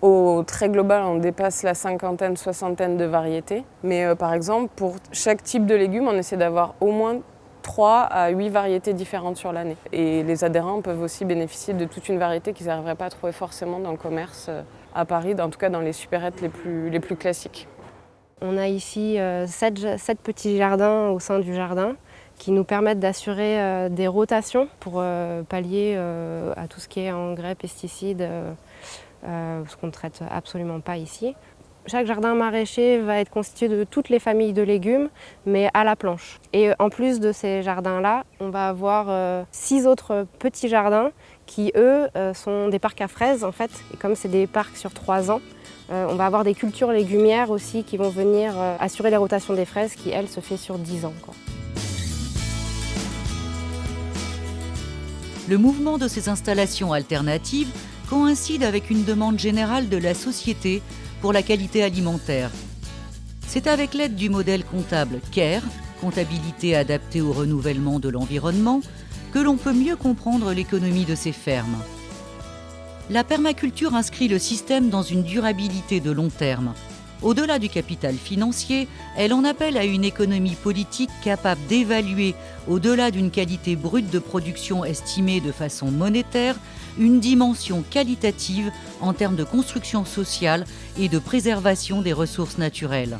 Au très global, on dépasse la cinquantaine, soixantaine de variétés. Mais euh, par exemple, pour chaque type de légumes, on essaie d'avoir au moins 3 à 8 variétés différentes sur l'année. Et les adhérents peuvent aussi bénéficier de toute une variété qu'ils n'arriveraient pas à trouver forcément dans le commerce à Paris, en tout cas dans les supérettes les plus, classiques. On a ici 7 petits jardins au sein du jardin qui nous permettent d'assurer euh, des rotations pour euh, pallier euh, à tout ce qui est engrais, pesticides, ce qu'on ne traite absolument pas ici. Chaque jardin maraîcher va être constitué de toutes les familles de légumes, mais à la planche. Et en plus de ces jardins-là, on va avoir six autres petits jardins qui, eux, sont des parcs à fraises, en fait. Et comme c'est des parcs sur trois ans, on va avoir des cultures légumières aussi qui vont venir assurer les rotations des fraises qui, elles, se fait sur dix ans. Le mouvement de ces installations alternatives coïncide avec une demande générale de la société pour la qualité alimentaire. C'est avec l'aide du modèle comptable CARE, comptabilité adaptée au renouvellement de l'environnement, que l'on peut mieux comprendre l'économie de ces fermes. La permaculture inscrit le système dans une durabilité de long terme. Au-delà du capital financier, elle en appelle à une économie politique capable d'évaluer, au-delà d'une qualité brute de production estimée de façon monétaire, une dimension qualitative en termes de construction sociale et de préservation des ressources naturelles.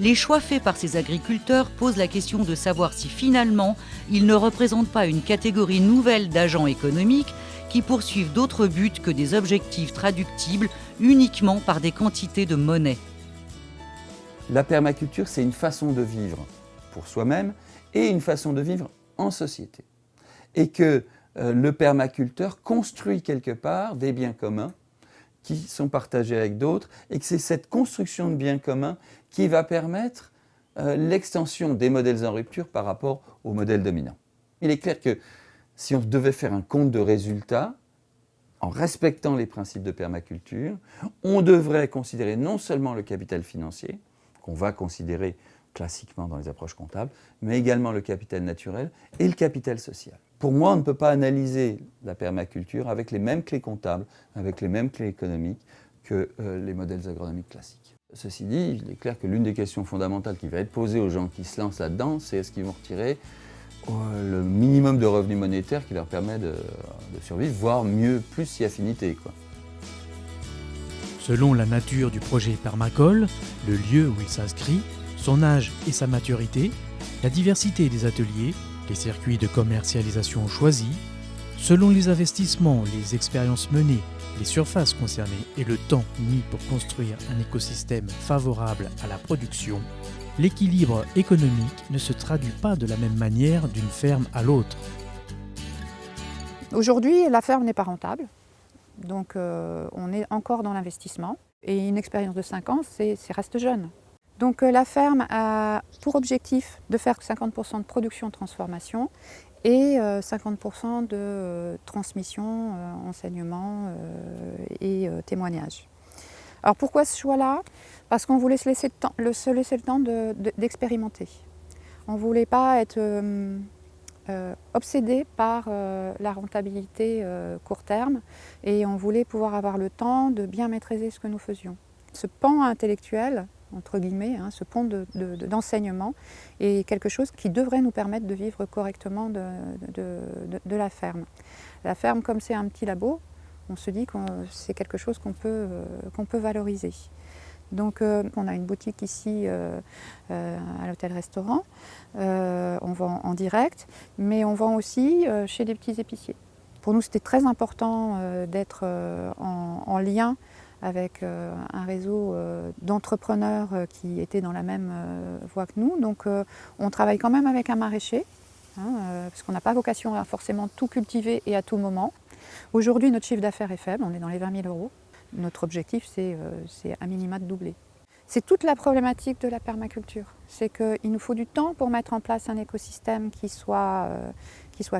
Les choix faits par ces agriculteurs posent la question de savoir si finalement ils ne représentent pas une catégorie nouvelle d'agents économiques qui poursuivent d'autres buts que des objectifs traductibles uniquement par des quantités de monnaie. La permaculture, c'est une façon de vivre pour soi-même et une façon de vivre en société. Et que euh, le permaculteur construit quelque part des biens communs qui sont partagés avec d'autres et que c'est cette construction de biens communs qui va permettre euh, l'extension des modèles en rupture par rapport aux modèles dominants. Il est clair que si on devait faire un compte de résultats, en respectant les principes de permaculture, on devrait considérer non seulement le capital financier, qu'on va considérer classiquement dans les approches comptables, mais également le capital naturel et le capital social. Pour moi, on ne peut pas analyser la permaculture avec les mêmes clés comptables, avec les mêmes clés économiques que euh, les modèles agronomiques classiques. Ceci dit, il est clair que l'une des questions fondamentales qui va être posée aux gens qui se lancent là-dedans, c'est est-ce qu'ils vont retirer euh, le minimum de revenus monétaires qui leur permet de, survivre, voire mieux, plus si affinité. Selon la nature du projet Permacole, le lieu où il s'inscrit, son âge et sa maturité, la diversité des ateliers, les circuits de commercialisation choisis, selon les investissements, les expériences menées, les surfaces concernées et le temps mis pour construire un écosystème favorable à la production, l'équilibre économique ne se traduit pas de la même manière d'une ferme à l'autre. Aujourd'hui, la ferme n'est pas rentable. Donc euh, on est encore dans l'investissement. Et une expérience de 5 ans, c'est reste jeune. Donc euh, la ferme a pour objectif de faire 50% de production-transformation et 50% euh, de transmission, enseignement et témoignage. Alors pourquoi ce choix-là? Parce qu'on voulait se laisser le temps, d'expérimenter. on ne voulait pas être euh, obsédé par euh, la rentabilité euh, court terme et on voulait pouvoir avoir le temps de bien maîtriser ce que nous faisions. Ce pan intellectuel, entre guillemets, hein, ce pont d'enseignement est quelque chose qui devrait nous permettre de vivre correctement de, la ferme. La ferme, comme c'est un petit labo, on se dit que c'est quelque chose qu'on peut, peut valoriser. Donc euh, on a une boutique ici euh, euh, à l'hôtel-restaurant, on vend en direct, mais on vend aussi chez des petits épiciers. Pour nous c'était très important d'être en, lien avec un réseau d'entrepreneurs qui étaient dans la même voie que nous. Donc on travaille quand même avec un maraîcher, hein, parce qu'on n'a pas vocation à forcément tout cultiver et à tout moment. Aujourd'hui, notre chiffre d'affaires est faible, on est dans les 20 000 euros. Notre objectif, c'est un minima de doubler. C'est toute la problématique de la permaculture. C'est qu'il nous faut du temps pour mettre en place un écosystème qui soit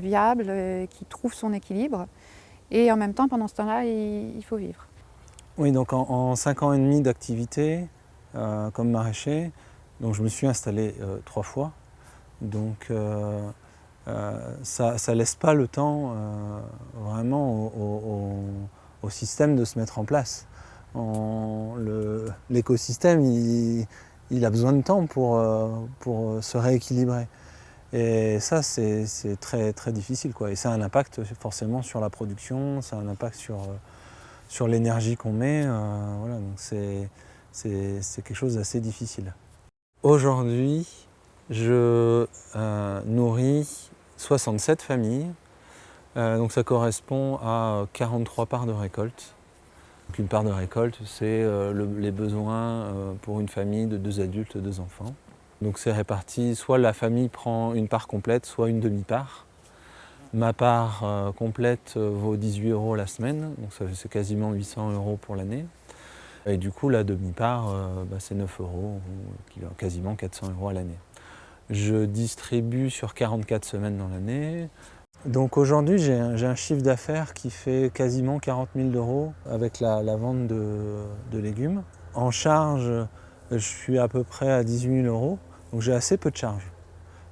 viable, qui trouve son équilibre. Et en même temps, pendant ce temps-là, il, faut vivre. Oui, donc en, 5 ans et demi d'activité euh, comme maraîcher, donc je me suis installé euh, trois fois. Donc euh, ça ne laisse pas le temps vraiment au, système de se mettre en place. L'écosystème, il, il, a besoin de temps pour, pour se rééquilibrer. Et ça, c'est très, très difficile. Quoi. Et ça a un impact forcément sur la production, ça a un impact sur, euh, sur l'énergie qu'on met. Euh, voilà, c'est quelque chose d'assez difficile. Aujourd'hui, je euh, nourris 67 familles. donc ça correspond à 43 parts de récolte. Une part de récolte, c'est les besoins pour une famille de deux adultes, deux enfants. Donc c'est réparti, soit la famille prend une part complète, soit une demi-part. Ma part euh, complète euh, vaut 18 euros la semaine, donc c'est quasiment 800 euros pour l'année. Et du coup, la demi-part, euh, bah, c'est 9 euros, quasiment 400 euros à l'année. Je distribue sur 44 semaines dans l'année. Donc aujourd'hui, j'ai un, chiffre d'affaires qui fait quasiment 40 000 euros avec la, vente de, légumes. En charge, je suis à peu près à 18 000 euros. Donc j'ai assez peu de charges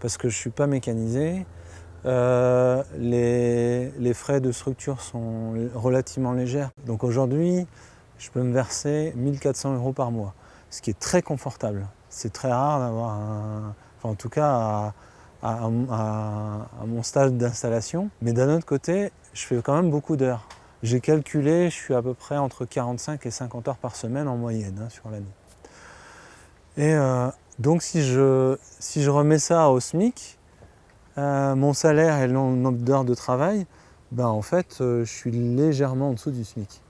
parce que je ne suis pas mécanisé. Euh, les, frais de structure sont relativement légers. Donc aujourd'hui, je peux me verser 1400 euros par mois, ce qui est très confortable. C'est très rare d'avoir un... Enfin, en tout cas, à, mon stade d'installation. Mais d'un autre côté, je fais quand même beaucoup d'heures. J'ai calculé, je suis à peu près entre 45 et 50 heures par semaine en moyenne hein, sur l'année. Et euh, donc si je remets ça au SMIC, euh, mon salaire et le nombre d'heures de travail, ben en fait, euh, je suis légèrement en dessous du SMIC.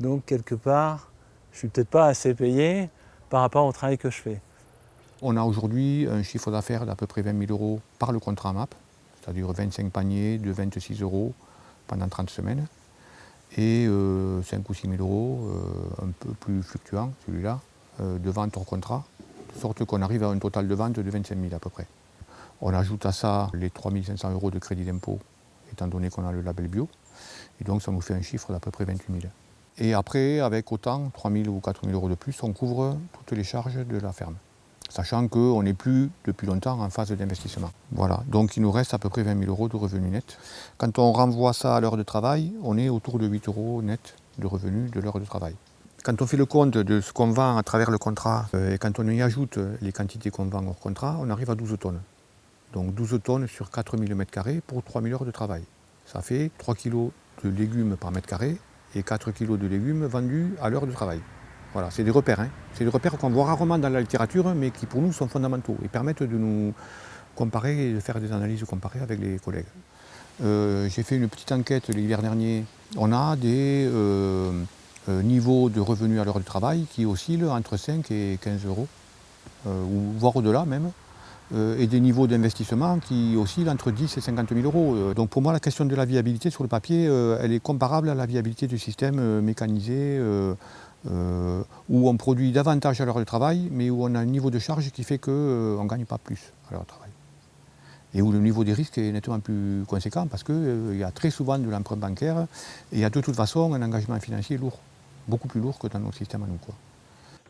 Donc quelque part, je ne suis peut-être pas assez payé par rapport au travail que je fais. On a aujourd'hui un chiffre d'affaires d'à peu près 20 000 euros par le contrat MAP, c'est-à-dire 25 paniers de 26 euros pendant 30 semaines, et 5 euh, ou 6 000 euros, un peu plus fluctuant celui-là, de vente hors contrat, de sorte qu'on arrive à un total de vente de 25 000 à peu près. On ajoute à ça les 3 500 euros de crédit d'impôt, étant donné qu'on a le label bio, et donc ça nous fait un chiffre d'à peu près 28 000. Et après, avec autant, 3 000 ou 4 000 euros de plus, on couvre toutes les charges de la ferme, sachant qu'on n'est plus depuis longtemps en phase d'investissement. Voilà, donc il nous reste à peu près 20 000 euros de revenus nets. Quand on renvoie ça à l'heure de travail, on est autour de 8 euros net de revenus de l'heure de travail. Quand on fait le compte de ce qu'on vend à travers le contrat euh, et quand on y ajoute les quantités qu'on vend hors contrat, on arrive à 12 tonnes. Donc 12 tonnes sur 4000 m2 pour 3000 heures de travail. Ça fait 3 kg de légumes par mètre carré et 4 kg de légumes vendus à l'heure de travail. Voilà, c'est des repères. Hein. C'est des repères qu'on voit rarement dans la littérature, mais qui pour nous sont fondamentaux et permettent de nous comparer et de faire des analyses comparées avec les collègues. Euh, j'ai fait une petite enquête l'hiver dernier. On a des, euh, euh, niveau de revenus à l'heure de travail qui oscille entre 5 et 15 euros, voire au-delà même, et des niveaux d'investissement qui oscillent entre 10 et 50 000 euros. Donc pour moi, la question de la viabilité sur le papier, elle est comparable à la viabilité du système mécanisé, où on produit davantage à l'heure de travail, mais où on a un niveau de charge qui fait qu'on ne gagne pas plus à l'heure de travail. Et où le niveau des risques est nettement plus conséquent parce qu'il y a très souvent de l'emprunt bancaire et il y a de toute façon un engagement financier lourd beaucoup plus lourd que dans notre système à nous. Quoi.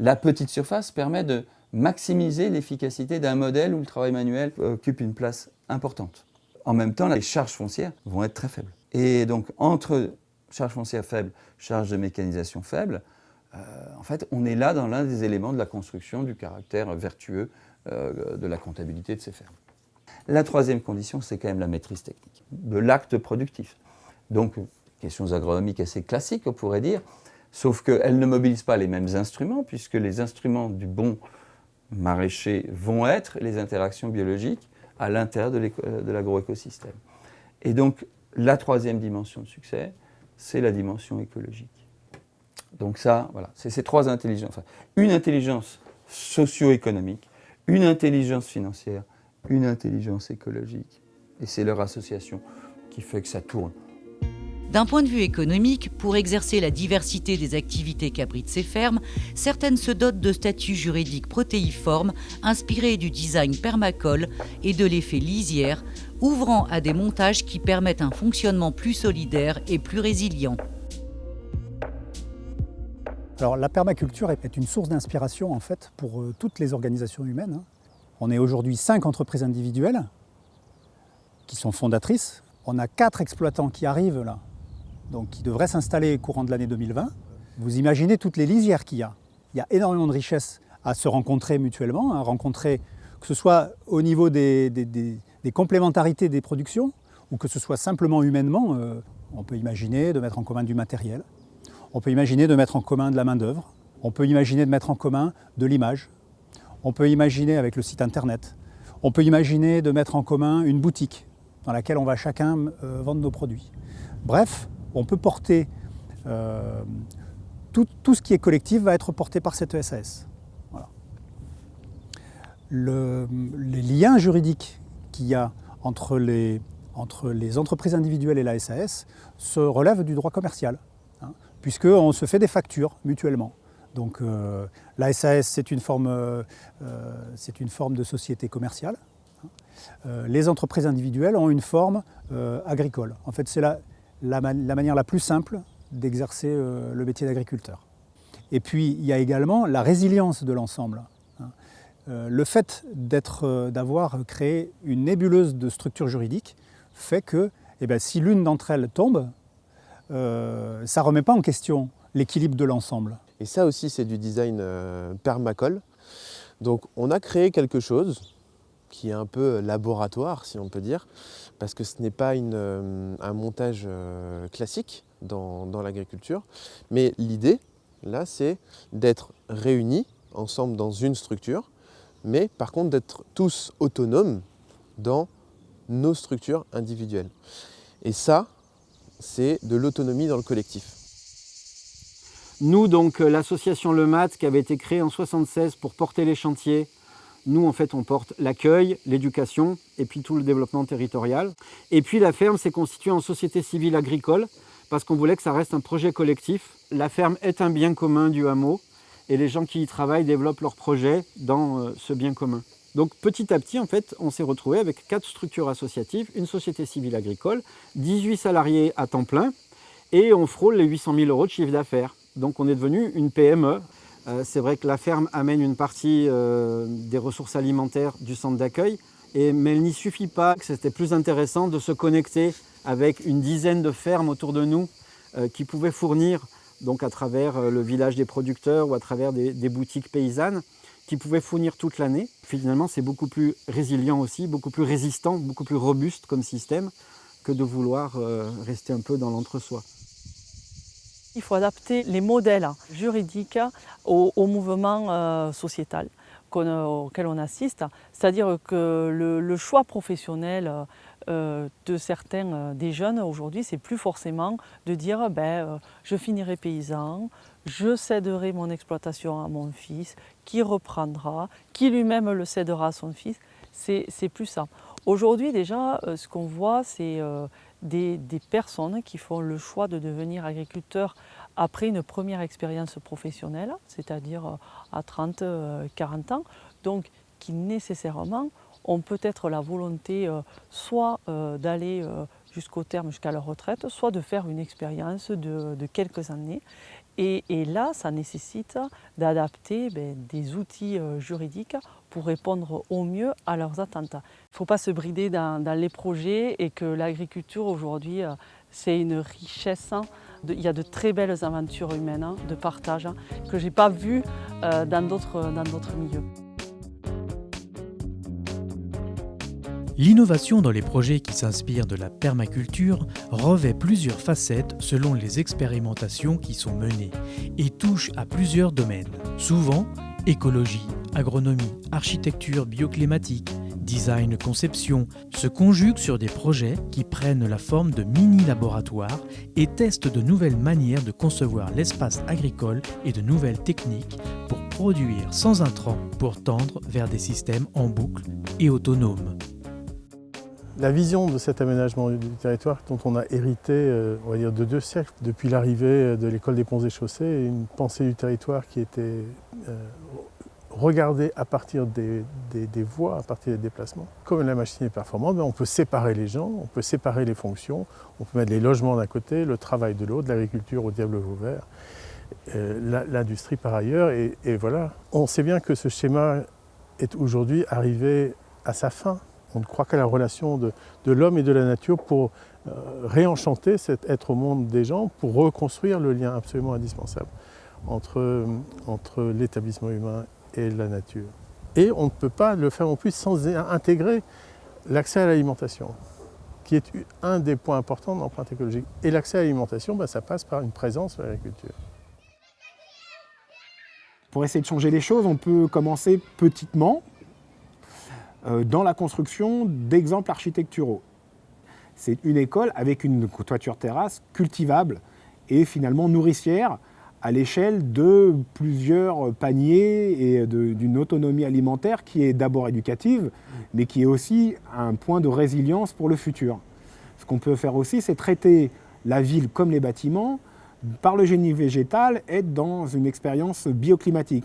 La petite surface permet de maximiser l'efficacité d'un modèle où le travail manuel occupe une place importante. En même temps, les charges foncières vont être très faibles. Et donc, entre charges foncières faibles, charges de mécanisation faibles, euh, en fait, on est là dans l'un des éléments de la construction du caractère vertueux euh, de la comptabilité de ces fermes. La troisième condition, c'est quand même la maîtrise technique de l'acte productif. Donc, questions agronomiques assez classiques, on pourrait dire, Sauf qu'elle ne mobilise pas les mêmes instruments, puisque les instruments du bon maraîcher vont être les interactions biologiques à l'intérieur de l'agroécosystème. Et donc, la troisième dimension de succès, c'est la dimension écologique. Donc ça, voilà, c'est ces trois intelligences. Une intelligence socio-économique, une intelligence financière, une intelligence écologique. Et c'est leur association qui fait que ça tourne. D'un point de vue économique, pour exercer la diversité des activités qu'abritent ces fermes, certaines se dotent de statuts juridiques protéiformes inspirés du design permacole et de l'effet lisière, ouvrant à des montages qui permettent un fonctionnement plus solidaire et plus résilient. La permaculture est une source d'inspiration en fait pour euh, toutes les organisations humaines. Hein. On est aujourd'hui cinq entreprises individuelles qui sont fondatrices. On a quatre exploitants qui arrivent là, donc qui devraient s'installer courant de l'année 2020. Vous imaginez toutes les lisières qu'il y a. Il y a énormément de richesses à se rencontrer mutuellement, à rencontrer que ce soit au niveau des, complémentarités des productions ou que ce soit simplement humainement. Euh, on peut imaginer de mettre en commun du matériel, on peut imaginer de mettre en commun de la main-d'œuvre, on peut imaginer de mettre en commun de l'image, on peut imaginer avec le site internet, on peut imaginer de mettre en commun une boutique dans laquelle on va chacun euh, vendre nos produits. Bref, on peut porter euh, tout, ce qui est collectif va être porté par cette ESAS. les liens juridiques qu'il y a entre les, entre les entreprises individuelles et la SAS se relèvent du droit commercial, hein, puisqu'on se fait des factures mutuellement. Donc euh, la SAS, c'est une, forme, euh, une forme de société commerciale. Hein. les entreprises individuelles ont une forme agricole. En fait, c'est la, manière la plus simple d'exercer euh, le métier d'agriculteur. Et puis, il y a également la résilience de l'ensemble. Hein. Euh, le fait euh, d'avoir créé une nébuleuse de structures juridiques fait que eh bien, si l'une d'entre elles tombe, ça ne remet pas en question l'équilibre de l'ensemble. Et ça aussi, c'est du design permacole. Donc, on a créé quelque chose qui est un peu laboratoire, si on peut dire, parce que ce n'est pas euh, un montage euh, classique dans, l'agriculture, mais l'idée, là, c'est d'être réunis ensemble dans une structure, mais par contre d'être tous autonomes dans nos structures individuelles. Et ça, c'est de l'autonomie dans le collectif. Nous, donc, euh, l'association Le Mat, qui avait été créée en 1976 pour porter les chantiers nous, en fait, on porte l'accueil, l'éducation et puis tout le développement territorial. Et puis la ferme s'est constituée en société civile agricole parce qu'on voulait que ça reste un projet collectif. La ferme est un bien commun du hameau et les gens qui y travaillent développent leurs projets dans euh, ce bien commun. Donc petit à petit, en fait, on s'est retrouvé avec quatre structures associatives, une société civile agricole, 18 salariés à temps plein et on frôle les 800 000 euros de chiffre d'affaires. Donc on est devenu une PME c'est vrai que la ferme amène une partie euh, des ressources alimentaires du centre d'accueil, mais il n'y suffit pas. C'était plus intéressant de se connecter avec une dizaine de fermes autour de nous euh, qui pouvaient fournir, donc à travers le village des producteurs ou à travers des, boutiques paysannes, qui pouvaient fournir toute l'année. Finalement, c'est beaucoup plus résilient aussi, beaucoup plus résistant, beaucoup plus robuste comme système que de vouloir rester un peu dans l'entre-soi. Il faut adapter les modèles juridiques au, mouvement euh, sociétal auquel on assiste. C'est-à-dire que le, choix professionnel euh, de certains euh, des jeunes aujourd'hui, c'est plus forcément de dire ben, je finirai paysan, je céderai mon exploitation à mon fils, qui reprendra, qui lui-même le cédera à son fils. C'est plus ça. Aujourd'hui déjà, ce qu'on voit, c'est des, personnes qui font le choix de devenir agriculteurs après une première expérience professionnelle, c'est-à-dire euh, à 30-40 euh, ans, donc qui nécessairement ont peut-être la volonté euh, soit d'aller jusqu'au terme, jusqu'à leur retraite, soit de faire une expérience de, quelques années. Et, là, ça nécessite d'adapter ben, des outils juridiques pour répondre au mieux à leurs attentes. Il ne faut pas se brider dans, les projets et que l'agriculture aujourd'hui, c'est une richesse il y a de très belles aventures humaines, hein, de partage, hein, que je n'ai pas vues euh, dans d'autres milieux. L'innovation dans les projets qui s'inspirent de la permaculture revêt plusieurs facettes selon les expérimentations qui sont menées et touche à plusieurs domaines. Souvent, écologie, agronomie, architecture bioclimatique, Design conception se conjuguent sur des projets qui prennent la forme de mini-laboratoires et testent de nouvelles manières de concevoir l'espace agricole et de nouvelles techniques pour produire sans intrants pour tendre vers des systèmes en boucle et autonomes. La vision de cet aménagement du territoire dont on a hérité euh, on va de deux siècles, depuis l'arrivée de l'école des ponts et chaussées, une pensée du territoire qui était euh, regardée à partir des, voies, à partir des déplacements. Comme la machine est performante, ben, on peut séparer les gens, on peut séparer les fonctions, on peut mettre les logements d'un côté, le travail de l'autre, l'agriculture au diable euh, l'industrie par ailleurs, et voilà. On sait bien que ce schéma est aujourd'hui arrivé à sa fin. On ne croit qu'à la relation de, l'homme et de la nature pour euh, réenchanter cet être au monde des gens, pour reconstruire le lien absolument indispensable entre, entre l'établissement humain et la nature. Et on ne peut pas le faire non plus sans intégrer l'accès à l'alimentation, qui est un des points importants de l'empreinte écologique. Et l'accès à l'alimentation, ben, ça passe par une présence de l'agriculture. Pour essayer de changer les choses, on peut commencer petitement, dans la construction d'exemples architecturaux. C'est une école avec une toiture terrasse cultivable et finalement nourricière à l'échelle de plusieurs paniers et d'une autonomie alimentaire qui est d'abord éducative, mais qui est aussi un point de résilience pour le futur. Ce qu'on peut faire aussi, c'est traiter la ville comme les bâtiments par le génie végétal, être dans une expérience bioclimatique.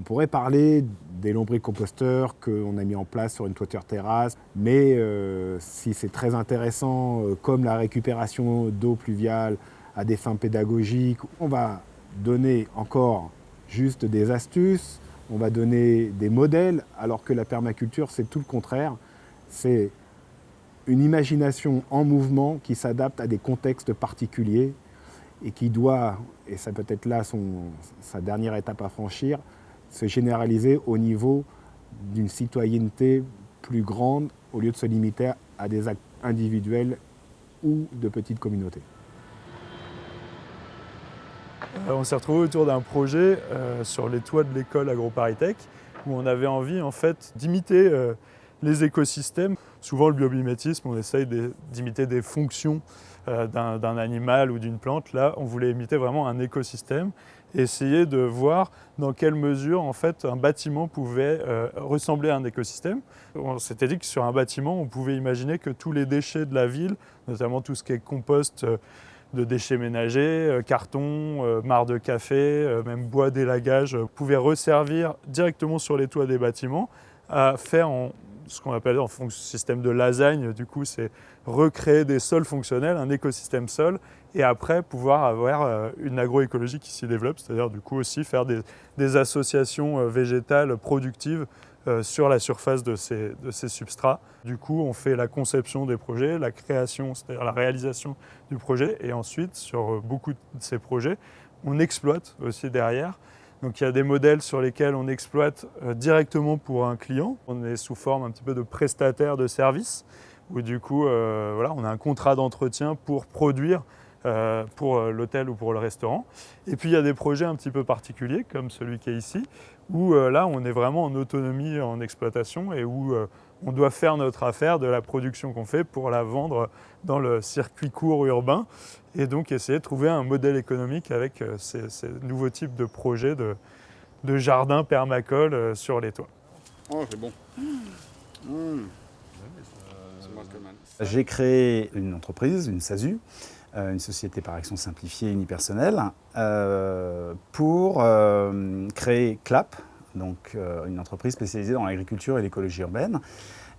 On pourrait parler des lombricomposteurs qu'on a mis en place sur une toiture terrasse, mais euh, si c'est très intéressant, euh, comme la récupération d'eau pluviale à des fins pédagogiques, on va donner encore juste des astuces, on va donner des modèles, alors que la permaculture, c'est tout le contraire. C'est une imagination en mouvement qui s'adapte à des contextes particuliers et qui doit, et ça peut être là sa dernière étape à franchir, se généraliser au niveau d'une citoyenneté plus grande au lieu de se limiter à des actes individuels ou de petites communautés. Euh, on s'est retrouvé autour d'un projet euh, sur les toits de l'école AgroParisTech où on avait envie en fait d'imiter euh, les écosystèmes. Souvent le biomimétisme, on essaye d'imiter des fonctions d'un animal ou d'une plante. Là, on voulait imiter vraiment un écosystème essayer de voir dans quelle mesure en fait, un bâtiment pouvait euh, ressembler à un écosystème. On s'était dit que sur un bâtiment, on pouvait imaginer que tous les déchets de la ville, notamment tout ce qui est compost euh, de déchets ménagers, euh, carton, marre de café, même bois d'élagage, pouvaient resservir directement sur les toits des bâtiments à faire en, ce qu'on appelle en système de lasagne, du coup, c'est recréer des sols fonctionnels, un écosystème sol, et après pouvoir avoir euh, une agroécologie qui s'y développe, c'est-à-dire du coup aussi faire des, associations euh, végétales productives euh, sur la surface de ces, de ces, substrats. Du coup, on fait la conception des projets, la création, c'est-à-dire la réalisation du projet, et ensuite, sur beaucoup de ces projets, on exploite aussi derrière donc il y a des modèles sur lesquels on exploite euh, directement pour un client. On est sous forme un petit peu de prestataire de service, où du coup euh, on a un contrat d'entretien pour produire euh, pour l'hôtel ou pour le restaurant. Et puis il y a des projets un petit peu particuliers, comme celui qui est ici, où là on est vraiment en autonomie en exploitation et où on doit faire notre affaire de la production qu'on fait pour la vendre dans le circuit court urbain et donc essayer de trouver un modèle économique avec euh, ces, nouveaux types de projets de, de jardins permacoles euh, sur les toits. Oh, c'est bon. Mmh. J'ai créé une entreprise, une SASU, euh, une société par action simplifiée unipersonnelle, pour créer CLAP, donc une entreprise spécialisée dans l'agriculture et l'écologie urbaine,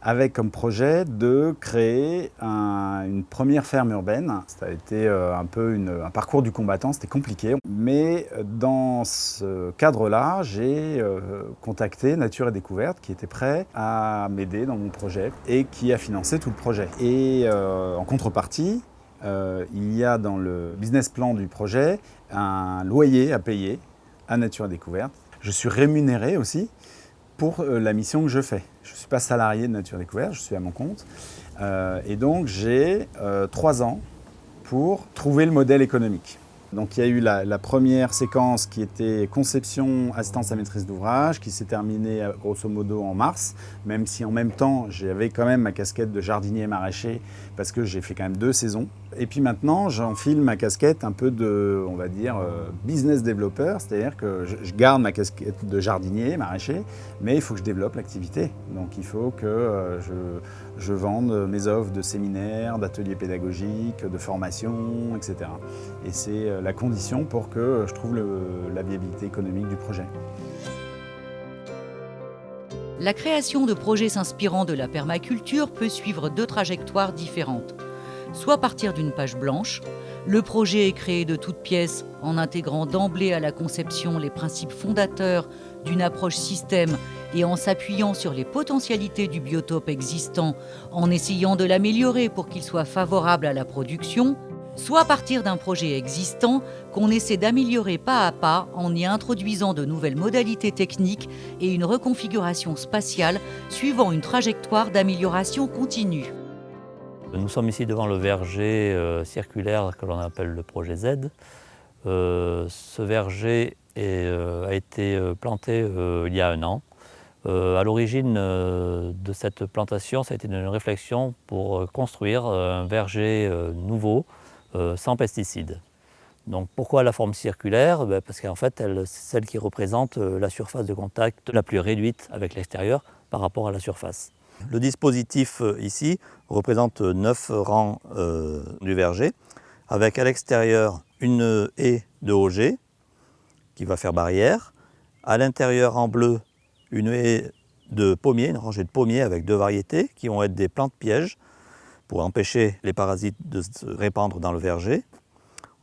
avec comme projet de créer une première ferme urbaine. Ça a été euh, un peu un parcours du combattant, c'était compliqué. Mais euh, dans ce cadre-là, j'ai euh, contacté Nature et Découverte qui était prêt à m'aider dans mon projet et qui a financé tout le projet. Et en contrepartie, il y a dans le business plan du projet un loyer à payer à Nature et Découverte. Je suis rémunéré aussi pour la mission que je fais. Je ne suis pas salarié de Nature Découverte, je suis à mon compte. Euh, et donc j'ai euh, trois ans pour trouver le modèle économique. Donc il y a eu la, première séquence qui était conception, assistance à maîtrise d'ouvrage, qui s'est terminée grosso modo en mars, même si en même temps j'avais quand même ma casquette de jardinier maraîcher parce que j'ai fait quand même deux saisons. Et puis maintenant j'enfile ma casquette un peu de, on va dire, business développeur, c'est-à-dire que je garde ma casquette de jardinier maraîcher, mais il faut que je développe l'activité. Donc il faut que je, je vende mes offres de séminaires, d'ateliers pédagogiques, de formation, etc. Et c'est la condition pour que je trouve la viabilité économique du projet. La création de projets s'inspirant de la permaculture peut suivre deux trajectoires différentes. Soit partir d'une page blanche, le projet est créé de toutes pièces en intégrant d'emblée à la conception les principes fondateurs d'une approche système et en s'appuyant sur les potentialités du biotope existant, en essayant de l'améliorer pour qu'il soit favorable à la production, soit partir d'un projet existant qu'on essaie d'améliorer pas à pas en y introduisant de nouvelles modalités techniques et une reconfiguration spatiale suivant une trajectoire d'amélioration continue. Nous sommes ici devant le verger euh, circulaire que l'on appelle le projet Z. Euh, ce verger euh, a été planté il y a un an. À l'origine de cette plantation, ça a été une réflexion pour construire un verger nouveau, sans pesticides. Donc pourquoi la forme circulaire? Ben Parce qu'en fait, c'est celle qui représente la surface de contact la plus réduite avec l'extérieur par rapport à la surface. Le dispositif ici représente 9 rangs euh, du verger, avec à l'extérieur une haie de OG qui va faire barrière, à l'intérieur en bleu une haie de pommiers, une rangée de pommiers avec deux variétés qui vont être des plantes pièges pour empêcher les parasites de se répandre dans le verger.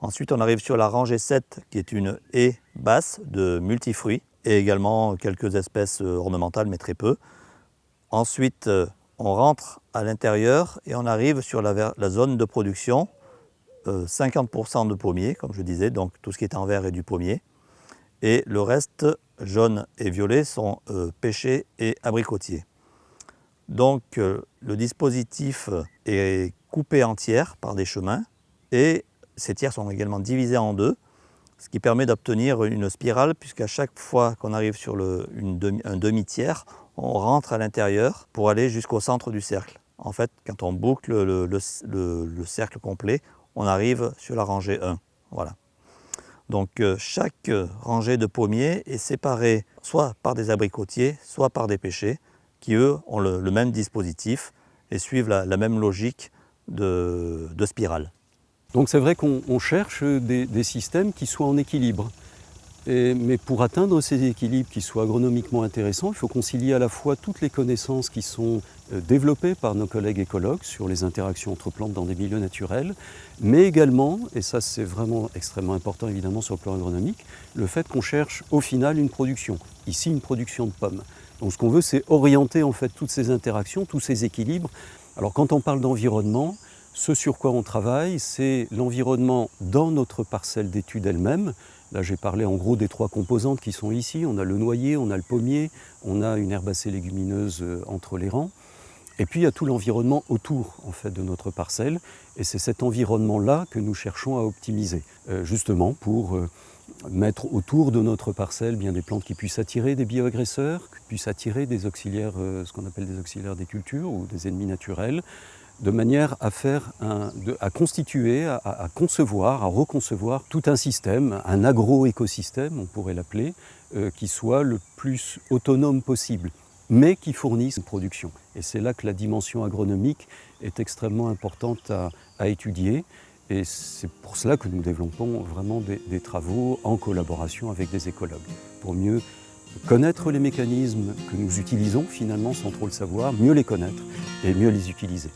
Ensuite on arrive sur la rangée 7 qui est une haie basse de multifruits et également quelques espèces ornementales mais très peu. Ensuite, euh, on rentre à l'intérieur et on arrive sur la, zone de production, 50% euh, de pommiers, comme je disais, donc tout ce qui est en vert est du pommier. Et le reste, jaune et violet, sont euh, pêchés et abricotiers. Donc le dispositif est coupé en tiers par des chemins et ces tiers sont également divisés en deux, ce qui permet d'obtenir une spirale puisqu'à chaque fois qu'on arrive sur une demi, un demi-tiers, on rentre à l'intérieur pour aller jusqu'au centre du cercle. En fait, quand on boucle le, le, le, le, cercle complet, on arrive sur la rangée 1. Voilà. Donc euh, chaque rangée de pommiers est séparée soit par des abricotiers, soit par des pêchers, qui eux ont le, même dispositif et suivent la, même logique de, spirale. Donc c'est vrai qu'on cherche des systèmes qui soient en équilibre. Mais pour atteindre ces équilibres qui soient agronomiquement intéressants, il faut concilier à la fois toutes les connaissances qui sont euh, développées par nos collègues écologues sur les interactions entre plantes dans des milieux naturels, mais également, et ça c'est vraiment extrêmement important évidemment sur le plan agronomique, le fait qu'on cherche au final une production, ici une production de pommes. Donc ce qu'on veut c'est orienter en fait toutes ces interactions, tous ces équilibres. Alors quand on parle d'environnement, ce sur quoi on travaille, c'est l'environnement dans notre parcelle d'études elle-même, Là, j'ai parlé en gros des trois composantes qui sont ici. On a le noyer, on a le pommier, on a une herbacée légumineuse euh, entre les rangs. Et puis, il y a tout l'environnement autour en fait, de notre parcelle. Et c'est cet environnement-là que nous cherchons à optimiser, euh, justement pour euh, mettre autour de notre parcelle bien des plantes qui puissent attirer des bioagresseurs, qui puissent attirer des auxiliaires, ce qu'on appelle des auxiliaires des cultures ou des ennemis naturels, de manière à, faire un, à constituer, à, concevoir, à reconcevoir tout un système, un agro-écosystème, on pourrait l'appeler, euh, qui soit le plus autonome possible, mais qui fournisse une production. Et c'est là que la dimension agronomique est extrêmement importante à, à étudier. Et c'est pour cela que nous développons vraiment des, des travaux en collaboration avec des écologues, pour mieux connaître les mécanismes que nous utilisons finalement sans trop le savoir, mieux les connaître et mieux les utiliser.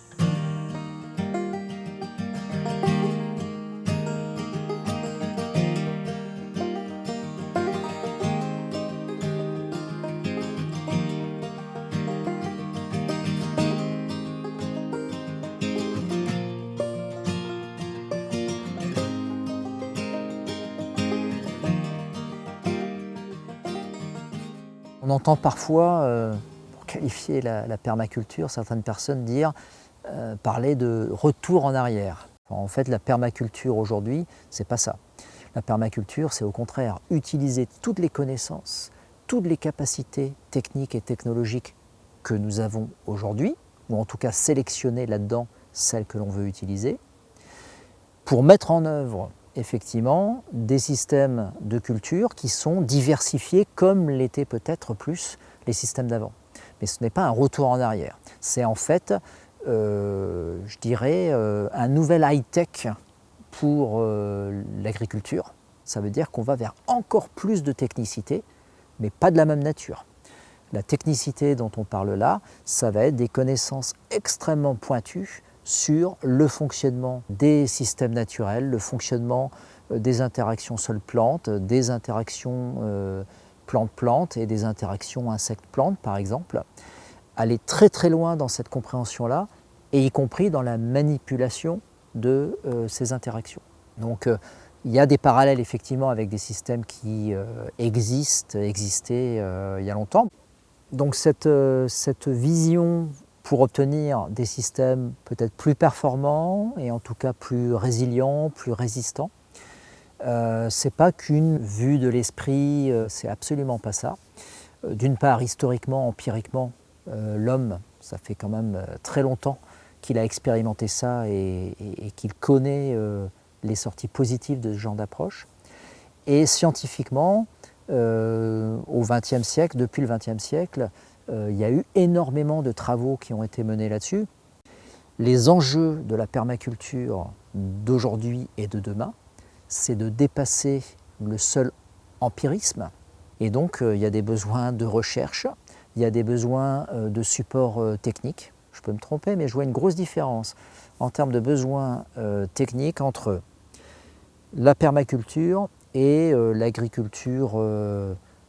On entend parfois, euh, pour qualifier la, la, permaculture, certaines personnes dire, euh, parler de retour en arrière. En fait, la permaculture aujourd'hui, c'est pas ça. La permaculture, c'est au contraire utiliser toutes les connaissances, toutes les capacités techniques et technologiques que nous avons aujourd'hui, ou en tout cas sélectionner là-dedans celles que l'on veut utiliser, pour mettre en œuvre effectivement des systèmes de culture qui sont diversifiés comme l'étaient peut-être plus les systèmes d'avant. Mais ce n'est pas un retour en arrière, c'est en fait, euh, je dirais, euh, un nouvel high-tech pour euh, l'agriculture. Ça veut dire qu'on va vers encore plus de technicité, mais pas de la même nature. La technicité dont on parle là, ça va être des connaissances extrêmement pointues sur le fonctionnement des systèmes naturels, le fonctionnement euh, des interactions sol-plante, des interactions euh, plante-plante et des interactions insectes-plantes par exemple. Aller très très loin dans cette compréhension-là, et y compris dans la manipulation de euh, ces interactions. Donc il y a des parallèles effectivement avec des systèmes qui existent, existaient il y a longtemps. Donc cette, cette vision pour obtenir des systèmes peut-être plus performants et en tout cas plus résilients, plus résistants. Euh, c'est pas qu'une vue de l'esprit, euh, c'est absolument pas ça. Euh, d'une part, historiquement, empiriquement, euh, l'homme, ça fait quand même très longtemps qu'il a expérimenté ça et, qu'il connaît les sorties positives de ce genre d'approche. Et scientifiquement, au XXe siècle, depuis le XXe siècle, euh, il y a eu énormément de travaux qui ont été menés là-dessus. Les enjeux de la permaculture d'aujourd'hui et de demain, c'est de dépasser le seul empirisme. Et donc, euh, il y a des besoins de recherche, il y a des besoins euh, de support technique. Je peux me tromper, mais je vois une grosse différence en termes de besoins techniques entre la permaculture et l'agriculture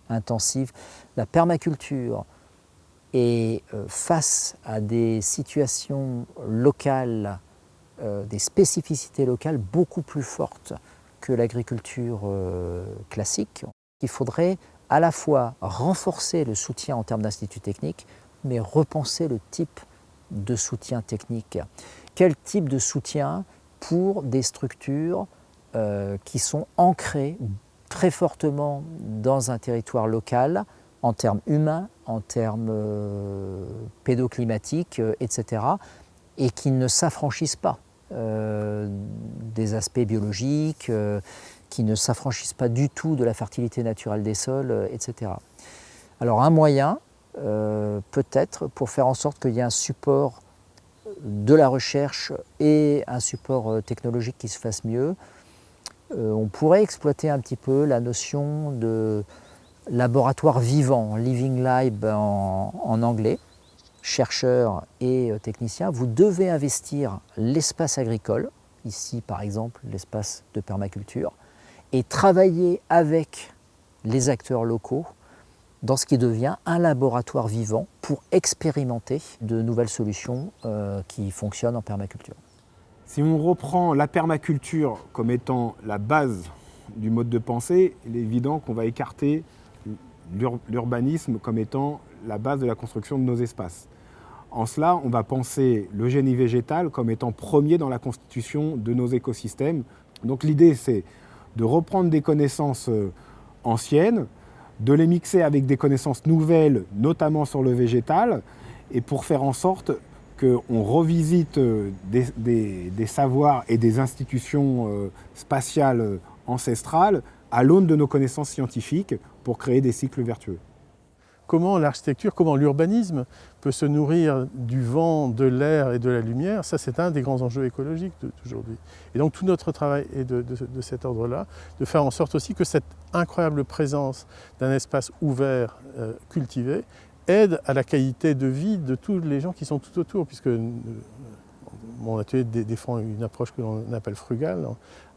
intensive. La permaculture, et euh, face à des situations locales, euh, des spécificités locales beaucoup plus fortes que l'agriculture euh, classique, il faudrait à la fois renforcer le soutien en termes d'instituts techniques, mais repenser le type de soutien technique. Quel type de soutien pour des structures qui sont ancrées très fortement dans un territoire local, en termes humains, en termes euh, pédoclimatiques, euh, etc., et qui ne s'affranchissent pas euh, des aspects biologiques, qui ne s'affranchissent pas du tout de la fertilité naturelle des sols, etc. Alors un moyen, peut-être, pour faire en sorte qu'il y ait un support de la recherche et un support technologique qui se fasse mieux, on pourrait exploiter un petit peu la notion de laboratoire vivant, Living Lab en, anglais, chercheurs et euh, techniciens, vous devez investir l'espace agricole, ici par exemple l'espace de permaculture, et travailler avec les acteurs locaux dans ce qui devient un laboratoire vivant pour expérimenter de nouvelles solutions euh, qui fonctionnent en permaculture. Si on reprend la permaculture comme étant la base du mode de pensée, il est évident qu'on va écarter l'urbanisme comme étant la base de la construction de nos espaces. En cela, on va penser le génie végétal comme étant premier dans la constitution de nos écosystèmes. Donc l'idée, c'est de reprendre des connaissances euh, anciennes, de les mixer avec des connaissances nouvelles, notamment sur le végétal, et pour faire en sorte qu'on revisite euh, des, des, savoirs et des institutions euh, spatiales ancestrales à l'aune de nos connaissances scientifiques pour créer des cycles vertueux. Comment l'architecture, comment l'urbanisme peut se nourrir du vent, de l'air et de la lumière, ça c'est un des grands enjeux écologiques d'aujourd'hui. Et donc tout notre travail est de, cet ordre-là, de faire en sorte aussi que cette incroyable présence d'un espace ouvert, euh, cultivé, aide à la qualité de vie de tous les gens qui sont tout autour, puisque euh, mon atelier défend une approche que l'on appelle frugale,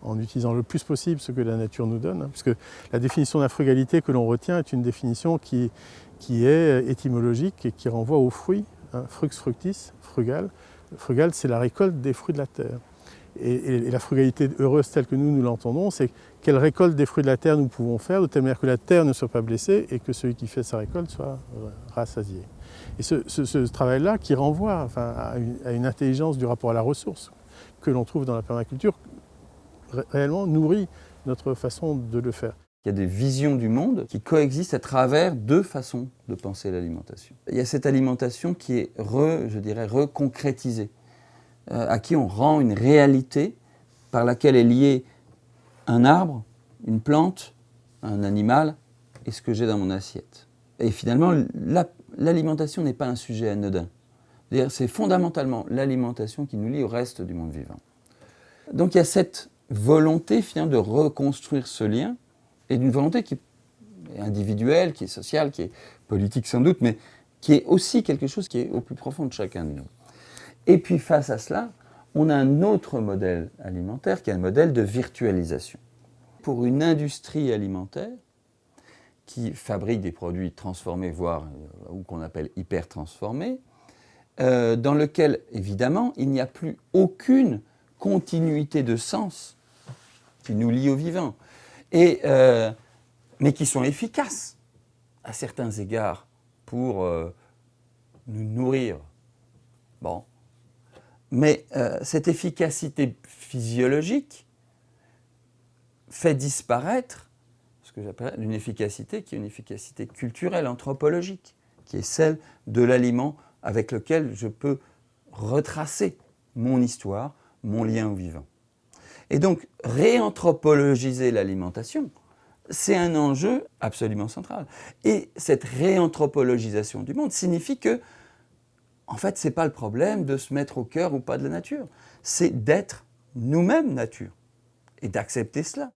en, utilisant le plus possible ce que la nature nous donne, hein, puisque la définition de la frugalité que l'on retient est une définition qui, qui, est étymologique et qui renvoie aux fruits, hein, frux fructis, frugal. Frugal, c'est la récolte des fruits de la terre. Et, la frugalité heureuse telle que nous, nous l'entendons, c'est quelle récolte des fruits de la terre nous pouvons faire de telle manière que la terre ne soit pas blessée et que celui qui fait sa récolte soit rassasié. Et ce, travail-là, qui renvoie à, une, intelligence du rapport à la ressource que l'on trouve dans la permaculture, réellement nourrit notre façon de le faire. Il y a des visions du monde qui coexistent à travers deux façons de penser l'alimentation. Il y a cette alimentation qui est, je dirais, reconcrétisée, euh, à qui on rend une réalité par laquelle est lié un arbre, une plante, un animal et ce que j'ai dans mon assiette. Et finalement, l'alimentation n'est pas un sujet anodin. C'est fondamentalement l'alimentation qui nous lie au reste du monde vivant. Donc il y a cette volonté finalement de reconstruire ce lien, et d'une volonté qui est individuelle, qui est sociale, qui est politique sans doute, mais qui est aussi quelque chose qui est au plus profond de chacun de nous. Et puis face à cela, on a un autre modèle alimentaire qui est un modèle de virtualisation. Pour une industrie alimentaire qui fabrique des produits transformés, voire euh, ou qu'on appelle hyper transformés, euh, dans lequel, évidemment, il n'y a plus aucune continuité de sens qui nous lie au vivant, et, euh, mais qui sont efficaces à certains égards pour euh, nous nourrir. Bon. Mais cette efficacité physiologique fait disparaître ce que j'appelle une efficacité qui est une efficacité culturelle, anthropologique, qui est celle de l'aliment avec lequel je peux retracer mon histoire, mon lien au vivant. Et donc, réanthropologiser l'alimentation, c'est un enjeu absolument central. Et cette réanthropologisation du monde signifie que, en fait, ce n'est pas le problème de se mettre au cœur ou pas de la nature, c'est d'être nous-mêmes nature et d'accepter cela.